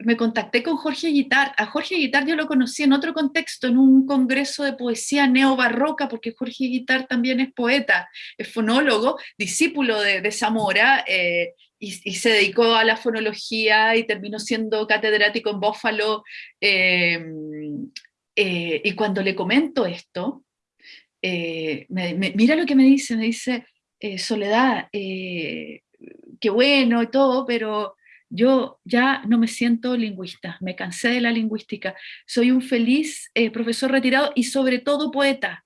me contacté con Jorge Guitar. A Jorge Guitar yo lo conocí en otro contexto, en un congreso de poesía neobarroca, porque Jorge Guitar también es poeta, es fonólogo, discípulo de, Zamora, eh, y, se dedicó a la fonología y terminó siendo catedrático en Buffalo. Eh, eh, y cuando le comento esto, mira lo que me dice, me dice, Soledad, qué bueno y todo, pero yo ya no me siento lingüista, me cansé de la lingüística, soy un feliz eh, profesor retirado y sobre todo poeta.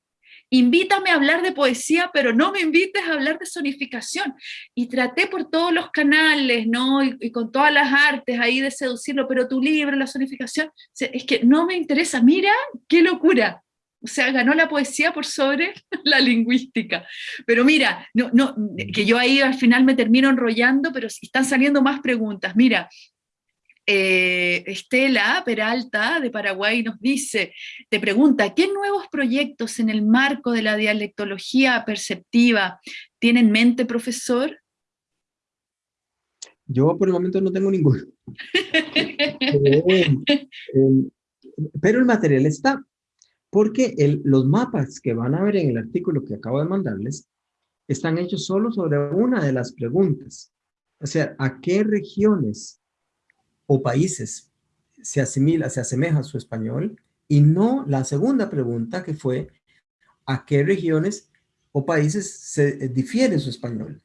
Invítame a hablar de poesía, pero no me invites a hablar de sonificación. Y traté por todos los canales, ¿no? Y, y con todas las artes ahí de seducirlo, pero tu libro, la sonificación, es que no me interesa. Mira, qué locura. O sea, ganó la poesía por sobre la lingüística. Pero mira, no, no, que yo ahí al final me termino enrollando, pero están saliendo más preguntas. Mira, eh, Estela Peralta de Paraguay nos dice, te pregunta, ¿qué nuevos proyectos en el marco de la dialectología perceptiva tiene en mente, profesor? Yo por el momento no tengo ninguno. Eh, eh, pero el material está porque los mapas que van a ver en el artículo que acabo de mandarles están hechos solo sobre una de las preguntas. O sea, ¿a qué regiones o países se asimila, se asemeja su español? Y no la segunda pregunta que fue, ¿a qué regiones o países se difiere su español.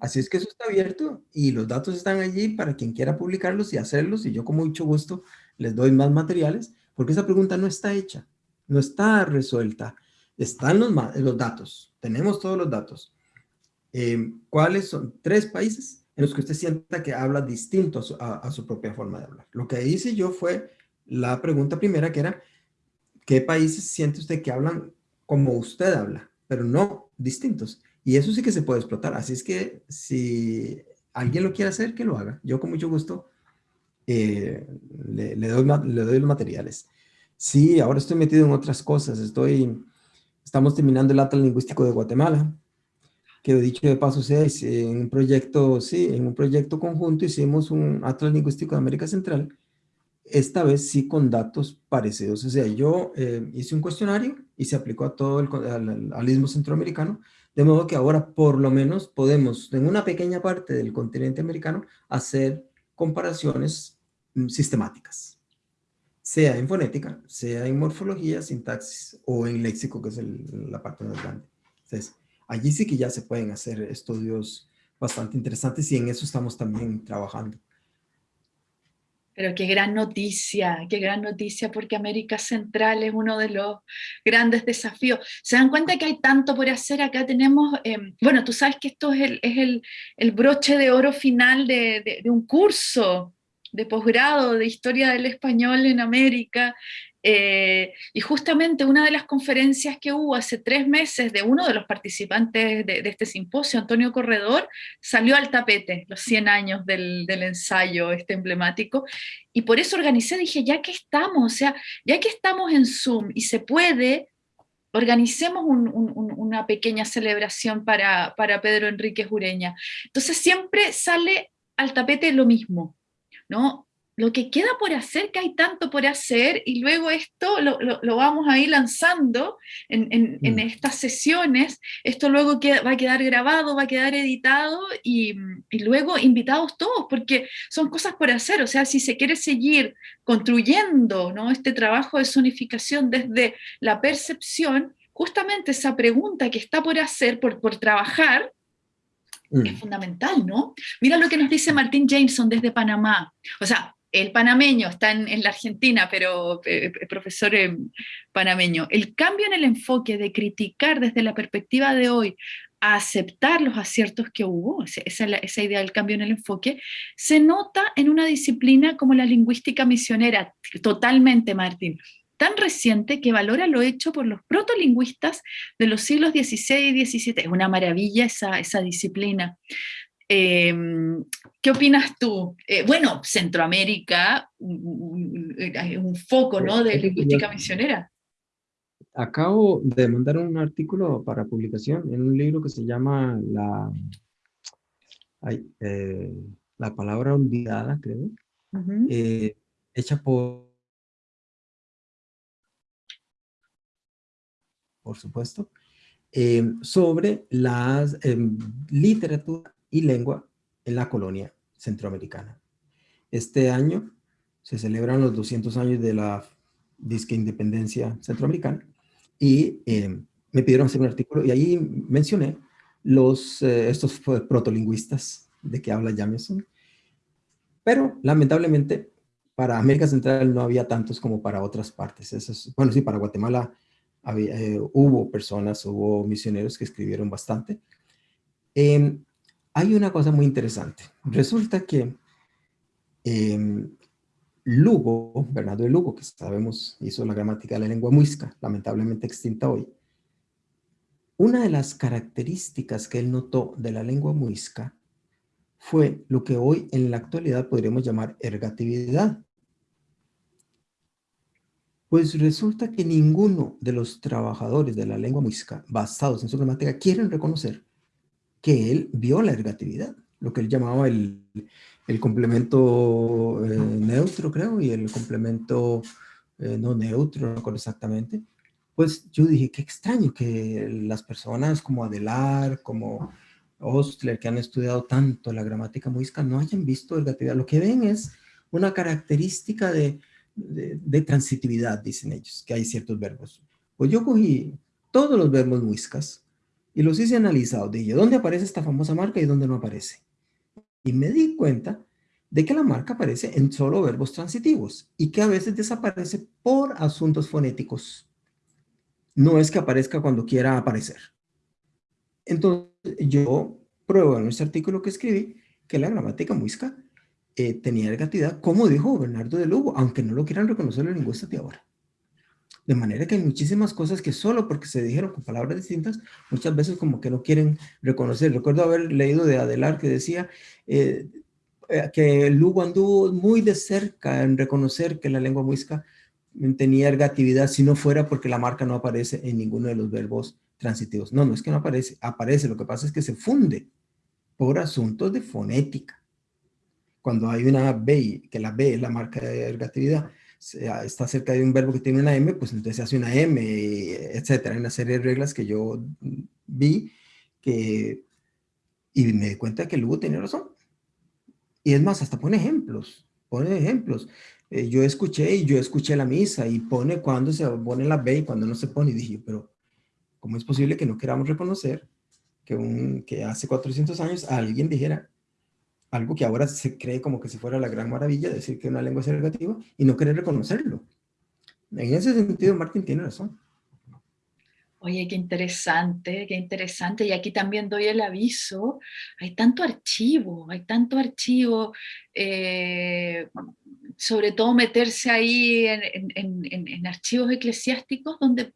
Así es que eso está abierto y los datos están allí para quien quiera publicarlos y hacerlos y yo con mucho gusto les doy más materiales porque esa pregunta no está hecha, no está resuelta, están los, los datos, tenemos todos los datos. Eh, ¿Cuáles son? Tres países en los que usted sienta que habla distinto a su, propia forma de hablar. Lo que hice yo fue la pregunta primera que era, ¿qué países siente usted que hablan como usted habla, pero no distintos? Y eso sí que se puede explotar. Así es que si alguien lo quiere hacer, que lo haga. Yo con mucho gusto eh, le, doy, le doy los materiales. Sí, ahora estoy metido en otras cosas. Estoy, estamos terminando el Atlas Lingüístico de Guatemala. Que dicho de paso sea, en un proyecto, sí, en un proyecto conjunto hicimos un Atlas Lingüístico de América Central. Esta vez sí con datos parecidos. O sea, yo eh, hice un cuestionario y se aplicó a todo el al, al istmo centroamericano de modo que ahora por lo menos podemos, en una pequeña parte del continente americano, hacer comparaciones mm, sistemáticas. Sea en fonética, sea en morfología, sintaxis o en léxico, que es la parte más grande. Entonces, allí sí que ya se pueden hacer estudios bastante interesantes y en eso estamos también trabajando. Pero qué gran noticia, qué gran noticia, porque América Central es uno de los grandes desafíos. ¿Se dan cuenta que hay tanto por hacer? Acá tenemos, em, bueno, tú sabes que esto es el, broche de oro final de, de un curso de posgrado de Historia del Español en América, eh, y justamente una de las conferencias que hubo hace tres meses de uno de los participantes de, este simposio, Antonio Corredor, salió al tapete los 100 años del, ensayo este emblemático, y por eso organicé, dije, ya que estamos, o sea, ya que estamos en Zoom y se puede, organicemos una pequeña celebración para, para Pedro Enrique Jureña. Entonces siempre sale al tapete lo mismo, ¿no? Lo que queda por hacer, que hay tanto por hacer, y luego esto lo, vamos a ir lanzando en, mm. estas sesiones, esto luego va a quedar grabado, va a quedar editado, y, luego invitados todos, porque son cosas por hacer, o sea, si se quiere seguir construyendo ¿no? este trabajo de zonificación desde la percepción, justamente esa pregunta que está por hacer, por, por trabajar, mm. es fundamental, ¿no? Mira lo que nos dice Martín Jameson desde Panamá. O sea, el panameño está en, la Argentina, pero eh, eh, profesor eh, panameño, el cambio en el enfoque de criticar desde la perspectiva de hoy a aceptar los aciertos que hubo, esa, idea del cambio en el enfoque, se nota en una disciplina como la lingüística misionera, totalmente, Martín, tan reciente que valora lo hecho por los protolingüistas de los siglos XVI y XVII. Es una maravilla esa disciplina. Em, ¿Qué opinas tú? Eh, bueno, Centroamérica, un, foco ¿no? de lingüística misionera. Acabo de mandar un artículo para publicación en un libro que se llama La, eh, la palabra olvidada, creo, eh, hecha por, por supuesto, sobre la em, literatura y lengua en la colonia centroamericana. Este año se celebran los 200 años de la disque independencia centroamericana y eh, me pidieron hacer un artículo y ahí mencioné los, eh, estos protolingüistas de que habla Jameson, pero lamentablemente para América Central no había tantos como para otras partes. Eso bueno, sí, para Guatemala eh, hubo personas, hubo misioneros que escribieron bastante. Eh, hay una cosa muy interesante. Resulta que em, Lugo, Bernardo de Lugo, que sabemos hizo la gramática de la lengua muisca, lamentablemente extinta hoy, una de las características que él notó de la lengua muisca fue lo que hoy en la actualidad podríamos llamar ergatividad. Pues resulta que ninguno de los trabajadores de la lengua muisca basados en su gramática quieren reconocer que él vio la ergatividad, lo que él llamaba el, complemento eh, neutro, creo, y el complemento eh, no neutro, no recuerdo exactamente. Pues yo dije, qué extraño que las personas como Adelar, como Ostler, que han estudiado tanto la gramática muisca, no hayan visto ergatividad. Lo que ven es una característica de, de, de transitividad, dicen ellos, que hay ciertos verbos. Pues yo cogí todos los verbos muiscas y los hice analizados. Dije, ¿dónde aparece esta famosa marca y dónde no aparece? Y me di cuenta de que la marca aparece en solo verbos transitivos y que a veces desaparece por asuntos fonéticos. No es que aparezca cuando quiera aparecer. Entonces, yo pruebo en este artículo que escribí que la gramática muisca eh, tenía ergatividad, como dijo Bernardo de Lugo, aunque no lo quieran reconocer los lingüistas de ahora. De manera que hay muchísimas cosas que solo porque se dijeron con palabras distintas, muchas veces como que no quieren reconocer. Recuerdo haber leído de Adelar que decía eh, eh, que Lugo anduvo muy de cerca en reconocer que la lengua muisca tenía ergatividad si no fuera porque la marca no aparece en ninguno de los verbos transitivos. No, no es que no aparece, aparece, lo que pasa es que se funde por asuntos de fonética. Cuando hay una B, que la B es la marca de ergatividad, está cerca de un verbo que tiene una M, pues entonces se hace una M, etcétera. Hay una serie de reglas que yo vi que, y me di cuenta que Lugo tenía razón. Y es más, hasta pone ejemplos, pone ejemplos. Eh, yo escuché y yo escuché la misa y pone cuando se pone la B y cuando no se pone. Y dije, pero ¿cómo es posible que no queramos reconocer que, un, que hace 400 años alguien dijera algo que ahora se cree como que si fuera la gran maravilla, decir que una lengua es negativa y no querer reconocerlo? En ese sentido, Martín tiene razón. Oye, qué interesante, qué interesante. Y aquí también doy el aviso. Hay tanto archivo, hay tanto archivo. Eh, sobre todo meterse ahí en, archivos eclesiásticos donde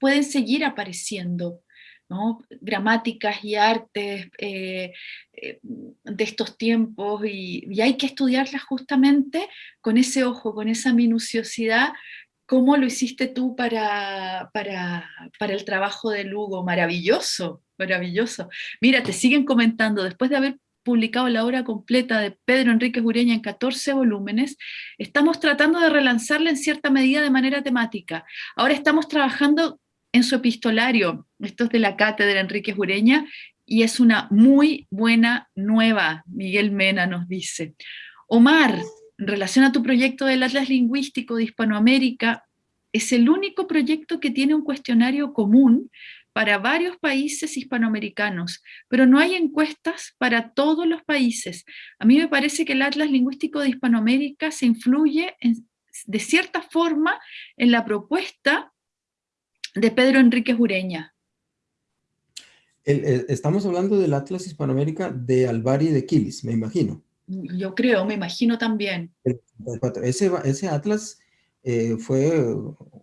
pueden seguir apareciendo ¿no? gramáticas y artes eh, eh, de estos tiempos y, hay que estudiarlas justamente con ese ojo, con esa minuciosidad ¿Cómo lo hiciste tú para, para, para, el trabajo de Lugo? Maravilloso, maravilloso. Mira, te siguen comentando, después de haber publicado la obra completa de Pedro Enrique Ureña en 14 volúmenes, estamos tratando de relanzarla en cierta medida de manera temática. Ahora estamos trabajando en su epistolario, esto es de la cátedra Enrique Ureña, y es una muy buena nueva, Miguel Mena nos dice. Omar, en relación a tu proyecto del Atlas Lingüístico de Hispanoamérica, es el único proyecto que tiene un cuestionario común para varios países hispanoamericanos, pero no hay encuestas para todos los países. A mí me parece que el Atlas Lingüístico de Hispanoamérica se influye de cierta forma en la propuesta de Pedro Enrique Ureña. estamos hablando del Atlas Hispanoamérica de Alvari de Quilis, me imagino. Yo creo, me imagino también. Ese, ese atlas eh, fue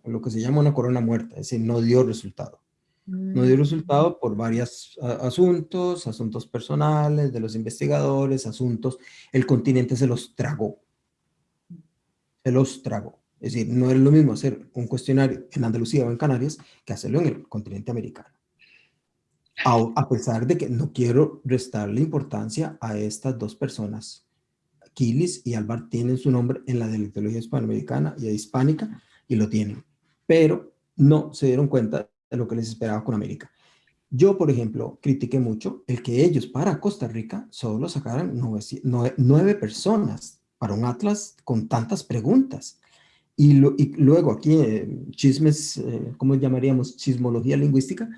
lo que se llama una corona muerta, es decir, no dio resultado. No dio mm. resultado por varios asuntos, asuntos personales de los investigadores, asuntos, el continente se los tragó. Se los tragó. Es decir, no es lo mismo hacer un cuestionario en Andalucía o en Canarias que hacerlo en el continente americano. A, pesar de que no quiero restarle importancia a estas dos personas. Kilis y Alvar tienen su nombre en la dialectología hispanoamericana y hispánica, y lo tienen. Pero no se dieron cuenta de lo que les esperaba con América. Yo, por ejemplo, critiqué mucho el que ellos para Costa Rica solo sacaran nueve, personas para un atlas con tantas preguntas. Y, luego aquí, eh, chismes, eh, ¿cómo llamaríamos? Chismología lingüística,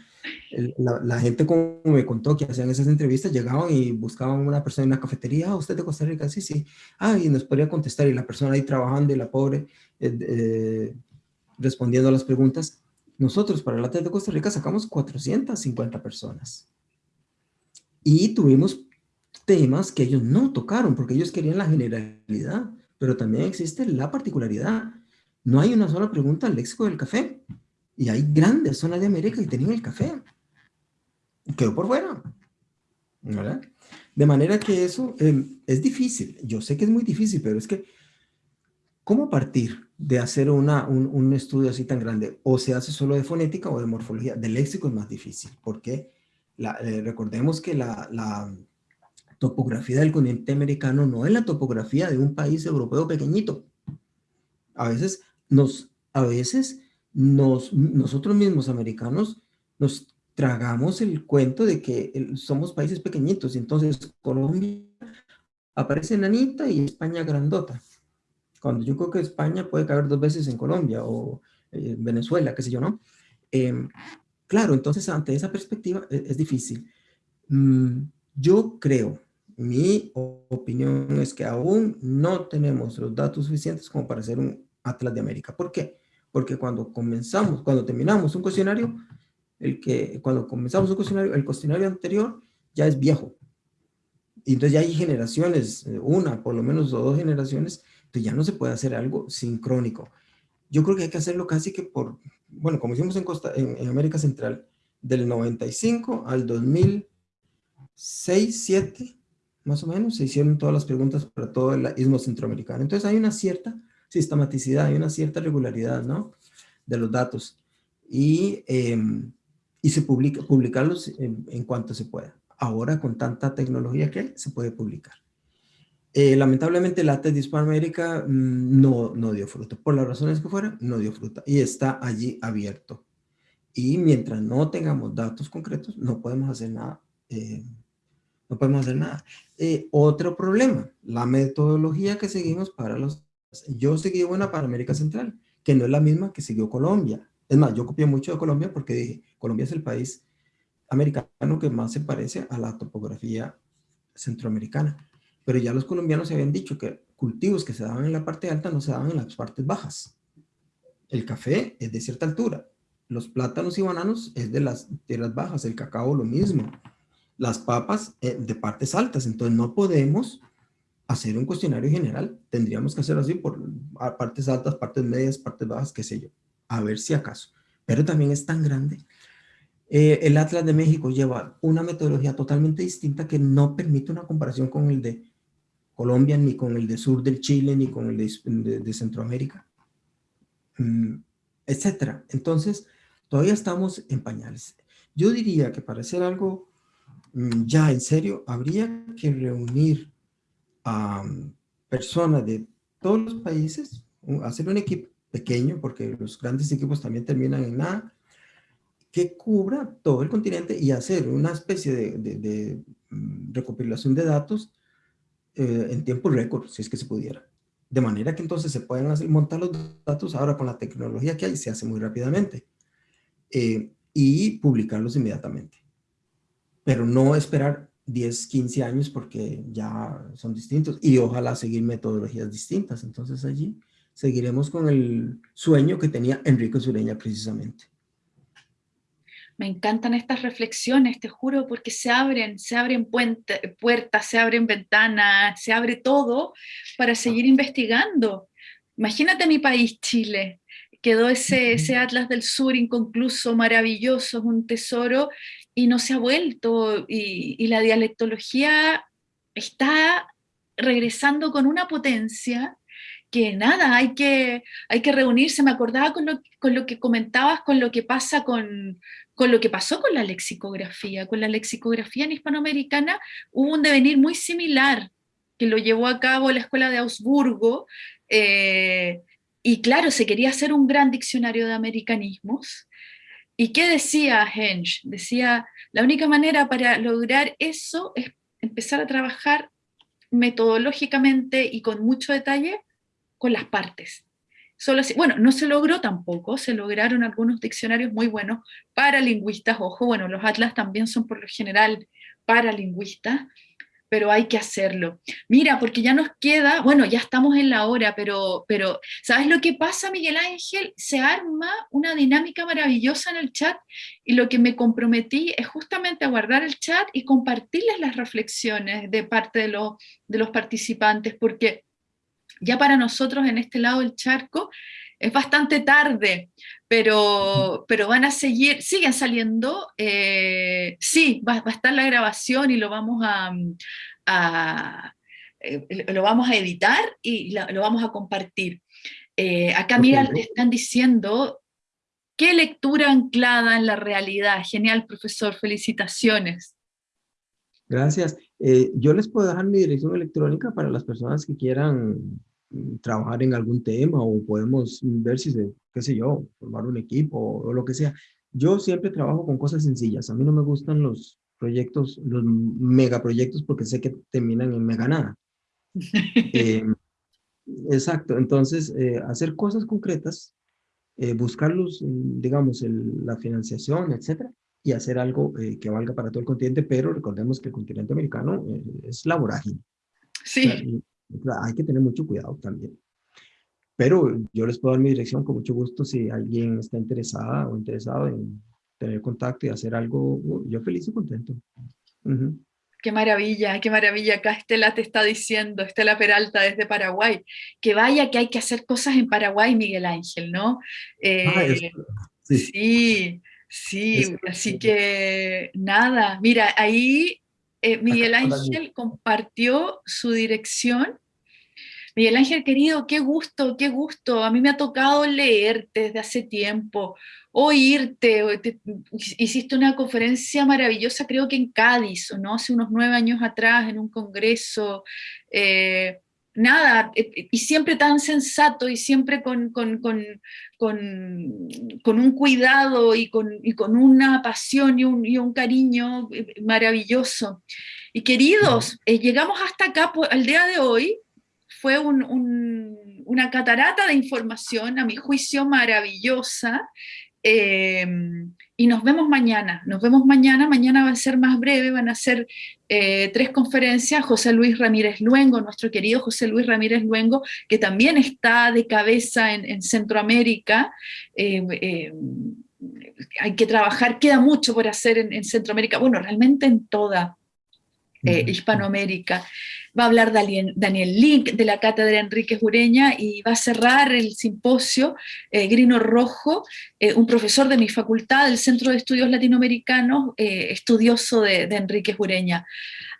la, gente como me contó que hacían esas entrevistas, llegaban y buscaban una persona en una cafetería, ah, usted de Costa Rica, sí, sí, ah, y nos podría contestar, y la persona ahí trabajando y la pobre eh, eh, respondiendo a las preguntas. Nosotros para la TED de Costa Rica sacamos 450 personas. Y tuvimos temas que ellos no tocaron, porque ellos querían la generalidad, pero también existe la particularidad. No hay una sola pregunta al léxico del café. Y hay grandes zonas de América que tenían el café. Quedó por fuera. ¿Verdad? De manera que eso em, es difícil. Yo sé que es muy difícil, pero es que, ¿cómo partir de hacer una, un, estudio así tan grande? O se hace solo de fonética o de morfología. De léxico es más difícil, porque eh, recordemos que la, la topografía del continente americano no es la topografía de un país europeo pequeñito. A veces nos, a veces nos, nosotros mismos americanos nos tragamos el cuento de que somos países pequeñitos, entonces Colombia aparece nanita y España grandota. Cuando yo creo que España puede caber dos veces en Colombia o eh, Venezuela, qué sé yo, ¿no? Em, claro, entonces ante esa perspectiva es, es difícil. Mm, yo creo, mi opinión es que aún no tenemos los datos suficientes como para hacer un Atlas de América. ¿Por qué? Porque cuando comenzamos, cuando terminamos un cuestionario, el que, cuando comenzamos un cuestionario, el cuestionario anterior ya es viejo. Y entonces ya hay generaciones, una, por lo menos o dos generaciones, entonces ya no se puede hacer algo sincrónico. Yo creo que hay que hacerlo casi que por, bueno, como hicimos en, Costa, en, América Central, del 95 al 2006, 7, más o menos, se hicieron todas las preguntas para todo el istmo centroamericano. Entonces hay una cierta sistematicidad, hay una cierta regularidad, ¿no? De los datos. Y, em, y se publica, publicarlos en, en, cuanto se pueda. Ahora, con tanta tecnología que hay, se puede publicar. Eh, lamentablemente, el ATES de Hispanoamérica mm, no, no dio fruto. Por las razones que fueran, no dio fruta. Y está allí abierto. Y mientras no tengamos datos concretos, no podemos hacer nada. Eh, no podemos hacer nada. Eh, otro problema, la metodología que seguimos para los... Yo seguí una para América Central, que no es la misma que siguió Colombia. Es más, yo copié mucho de Colombia porque dije, Colombia es el país americano que más se parece a la topografía centroamericana. Pero ya los colombianos se habían dicho que cultivos que se daban en la parte alta no se daban en las partes bajas. El café es de cierta altura. Los plátanos y bananos es de las tierras bajas. El cacao lo mismo las papas eh, de partes altas. Entonces no podemos hacer un cuestionario general. Tendríamos que hacerlo así por partes altas, partes medias, partes bajas, qué sé yo. A ver si acaso. Pero también es tan grande. Eh, el Atlas de México lleva una metodología totalmente distinta que no permite una comparación con el de Colombia, ni con el de sur del Chile, ni con el de, Centroamérica, mm, etcétera. Entonces, todavía estamos en pañales. Yo diría que para hacer algo Mm, ya en serio, habría que reunir a personas de todos los países, hacer un equipo pequeño, porque los grandes equipos también terminan en nada, que cubra todo el continente y hacer una especie de, mm, recopilación de datos eh, en tiempo récord, si es que se pudiera. De manera que entonces se puedan hacer, montar los datos ahora con la tecnología que hay, se hace muy rápidamente. Eh, y publicarlos inmediatamente pero no esperar 10, 15 años porque ya son distintos y ojalá seguir metodologías distintas. Entonces allí seguiremos con el sueño que tenía Enrique Sureña precisamente. Me encantan estas reflexiones, te juro, porque se abren, se abren puertas, se abren ventanas, se abre todo para seguir investigando. Imagínate mi país, Chile, quedó ese, ese Atlas del Sur inconcluso, maravilloso, un tesoro, y no se ha vuelto, y, la dialectología está regresando con una potencia que nada, hay que, hay que reunirse, me acordaba con lo, con lo que comentabas, con lo que pasa con, con lo que pasó con la lexicografía, con la lexicografía en hispanoamericana hubo un devenir muy similar, que lo llevó a cabo la Escuela de Augsburgo, eh, y claro, se quería hacer un gran diccionario de americanismos, ¿Y qué decía Hensch? Decía, la única manera para lograr eso es empezar a trabajar metodológicamente y con mucho detalle con las partes. Solo así, bueno, no se logró tampoco, se lograron algunos diccionarios muy buenos para lingüistas, ojo, bueno, los atlas también son por lo general para lingüistas, pero hay que hacerlo. Mira, porque ya nos queda, bueno, ya estamos en la hora, pero, pero ¿sabes lo que pasa, Miguel Ángel? Se arma una dinámica maravillosa en el chat y lo que me comprometí es justamente a guardar el chat y compartirles las reflexiones de parte de, de los participantes, porque ya para nosotros en este lado del charco es bastante tarde, pero, pero van a seguir, siguen saliendo, eh, sí, va, a estar la grabación y lo vamos a, eh, lo vamos a editar y lo, vamos a compartir. Eh, acá mira, están diciendo, ¿qué lectura anclada en la realidad? Genial, profesor, felicitaciones. Gracias. yo les puedo dejar mi dirección electrónica para las personas que quieran trabajar en algún tema o podemos ver si se, qué sé yo, formar un equipo o, lo que sea. Yo siempre trabajo con cosas sencillas. A mí no me gustan los proyectos, los megaproyectos porque sé que terminan en mega nada. Em, exacto. Entonces, eh, hacer cosas concretas eh, buscar los, digamos, la financiación, etcétera, y hacer algo eh, que valga para todo el continente, pero recordemos que el continente americano eh, es la vorágine. Sí. Hay que tener mucho cuidado también. Pero yo les puedo dar mi dirección con mucho gusto si alguien está interesada o interesado en tener contacto y hacer algo, yo feliz y contento. Qué maravilla, qué maravilla. Acá Estela te está diciendo, Estela Peralta desde Paraguay, que vaya que hay que hacer cosas en Paraguay, Miguel Ángel, ¿no? Ah, eh, sí, sí, así que nada, mira, ahí eh, Miguel Ángel compartió su dirección. Miguel Ángel, querido, qué gusto, qué gusto. A mí me ha tocado leerte desde hace tiempo oírte, hiciste una conferencia maravillosa, creo que en Cádiz, ¿no? Hace unos nueve años atrás, en un congreso, eh, nada, eh, eh, y siempre tan sensato y siempre con, con, un cuidado y con, una pasión y un, cariño maravilloso. Y queridos, llegamos hasta acá, al día de hoy, fue una catarata de información, a mi juicio maravillosa, Em, y nos vemos mañana, nos vemos mañana, mañana va a ser más breve, van a ser eh, tres conferencias, José Luis Ramírez Luengo, nuestro querido José Luis Ramírez Luengo, que también está de cabeza en, Centroamérica, em, em, hay que trabajar, queda mucho por hacer en, Centroamérica, bueno, realmente en toda eh, Hispanoamérica va a hablar Daniel, Link de la cátedra Enrique Jureña y va a cerrar el simposio eh, Grino Rojo, eh, un profesor de mi facultad del Centro de Estudios Latinoamericanos, eh, estudioso de, Enrique Jureña.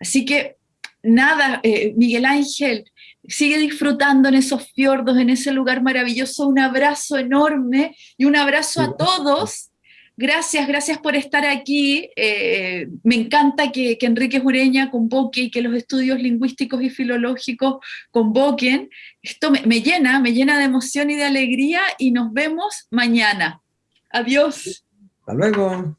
Así que nada, Miguel Ángel, sigue disfrutando en esos fiordos, en ese lugar maravilloso, un abrazo enorme y un abrazo a todos Gracias, gracias por estar aquí. Eh, me encanta que, Enrique Jureña convoque y que los estudios lingüísticos y filológicos convoquen. Esto me, me llena, me llena de emoción y de alegría y nos vemos mañana. Adiós. Hasta luego.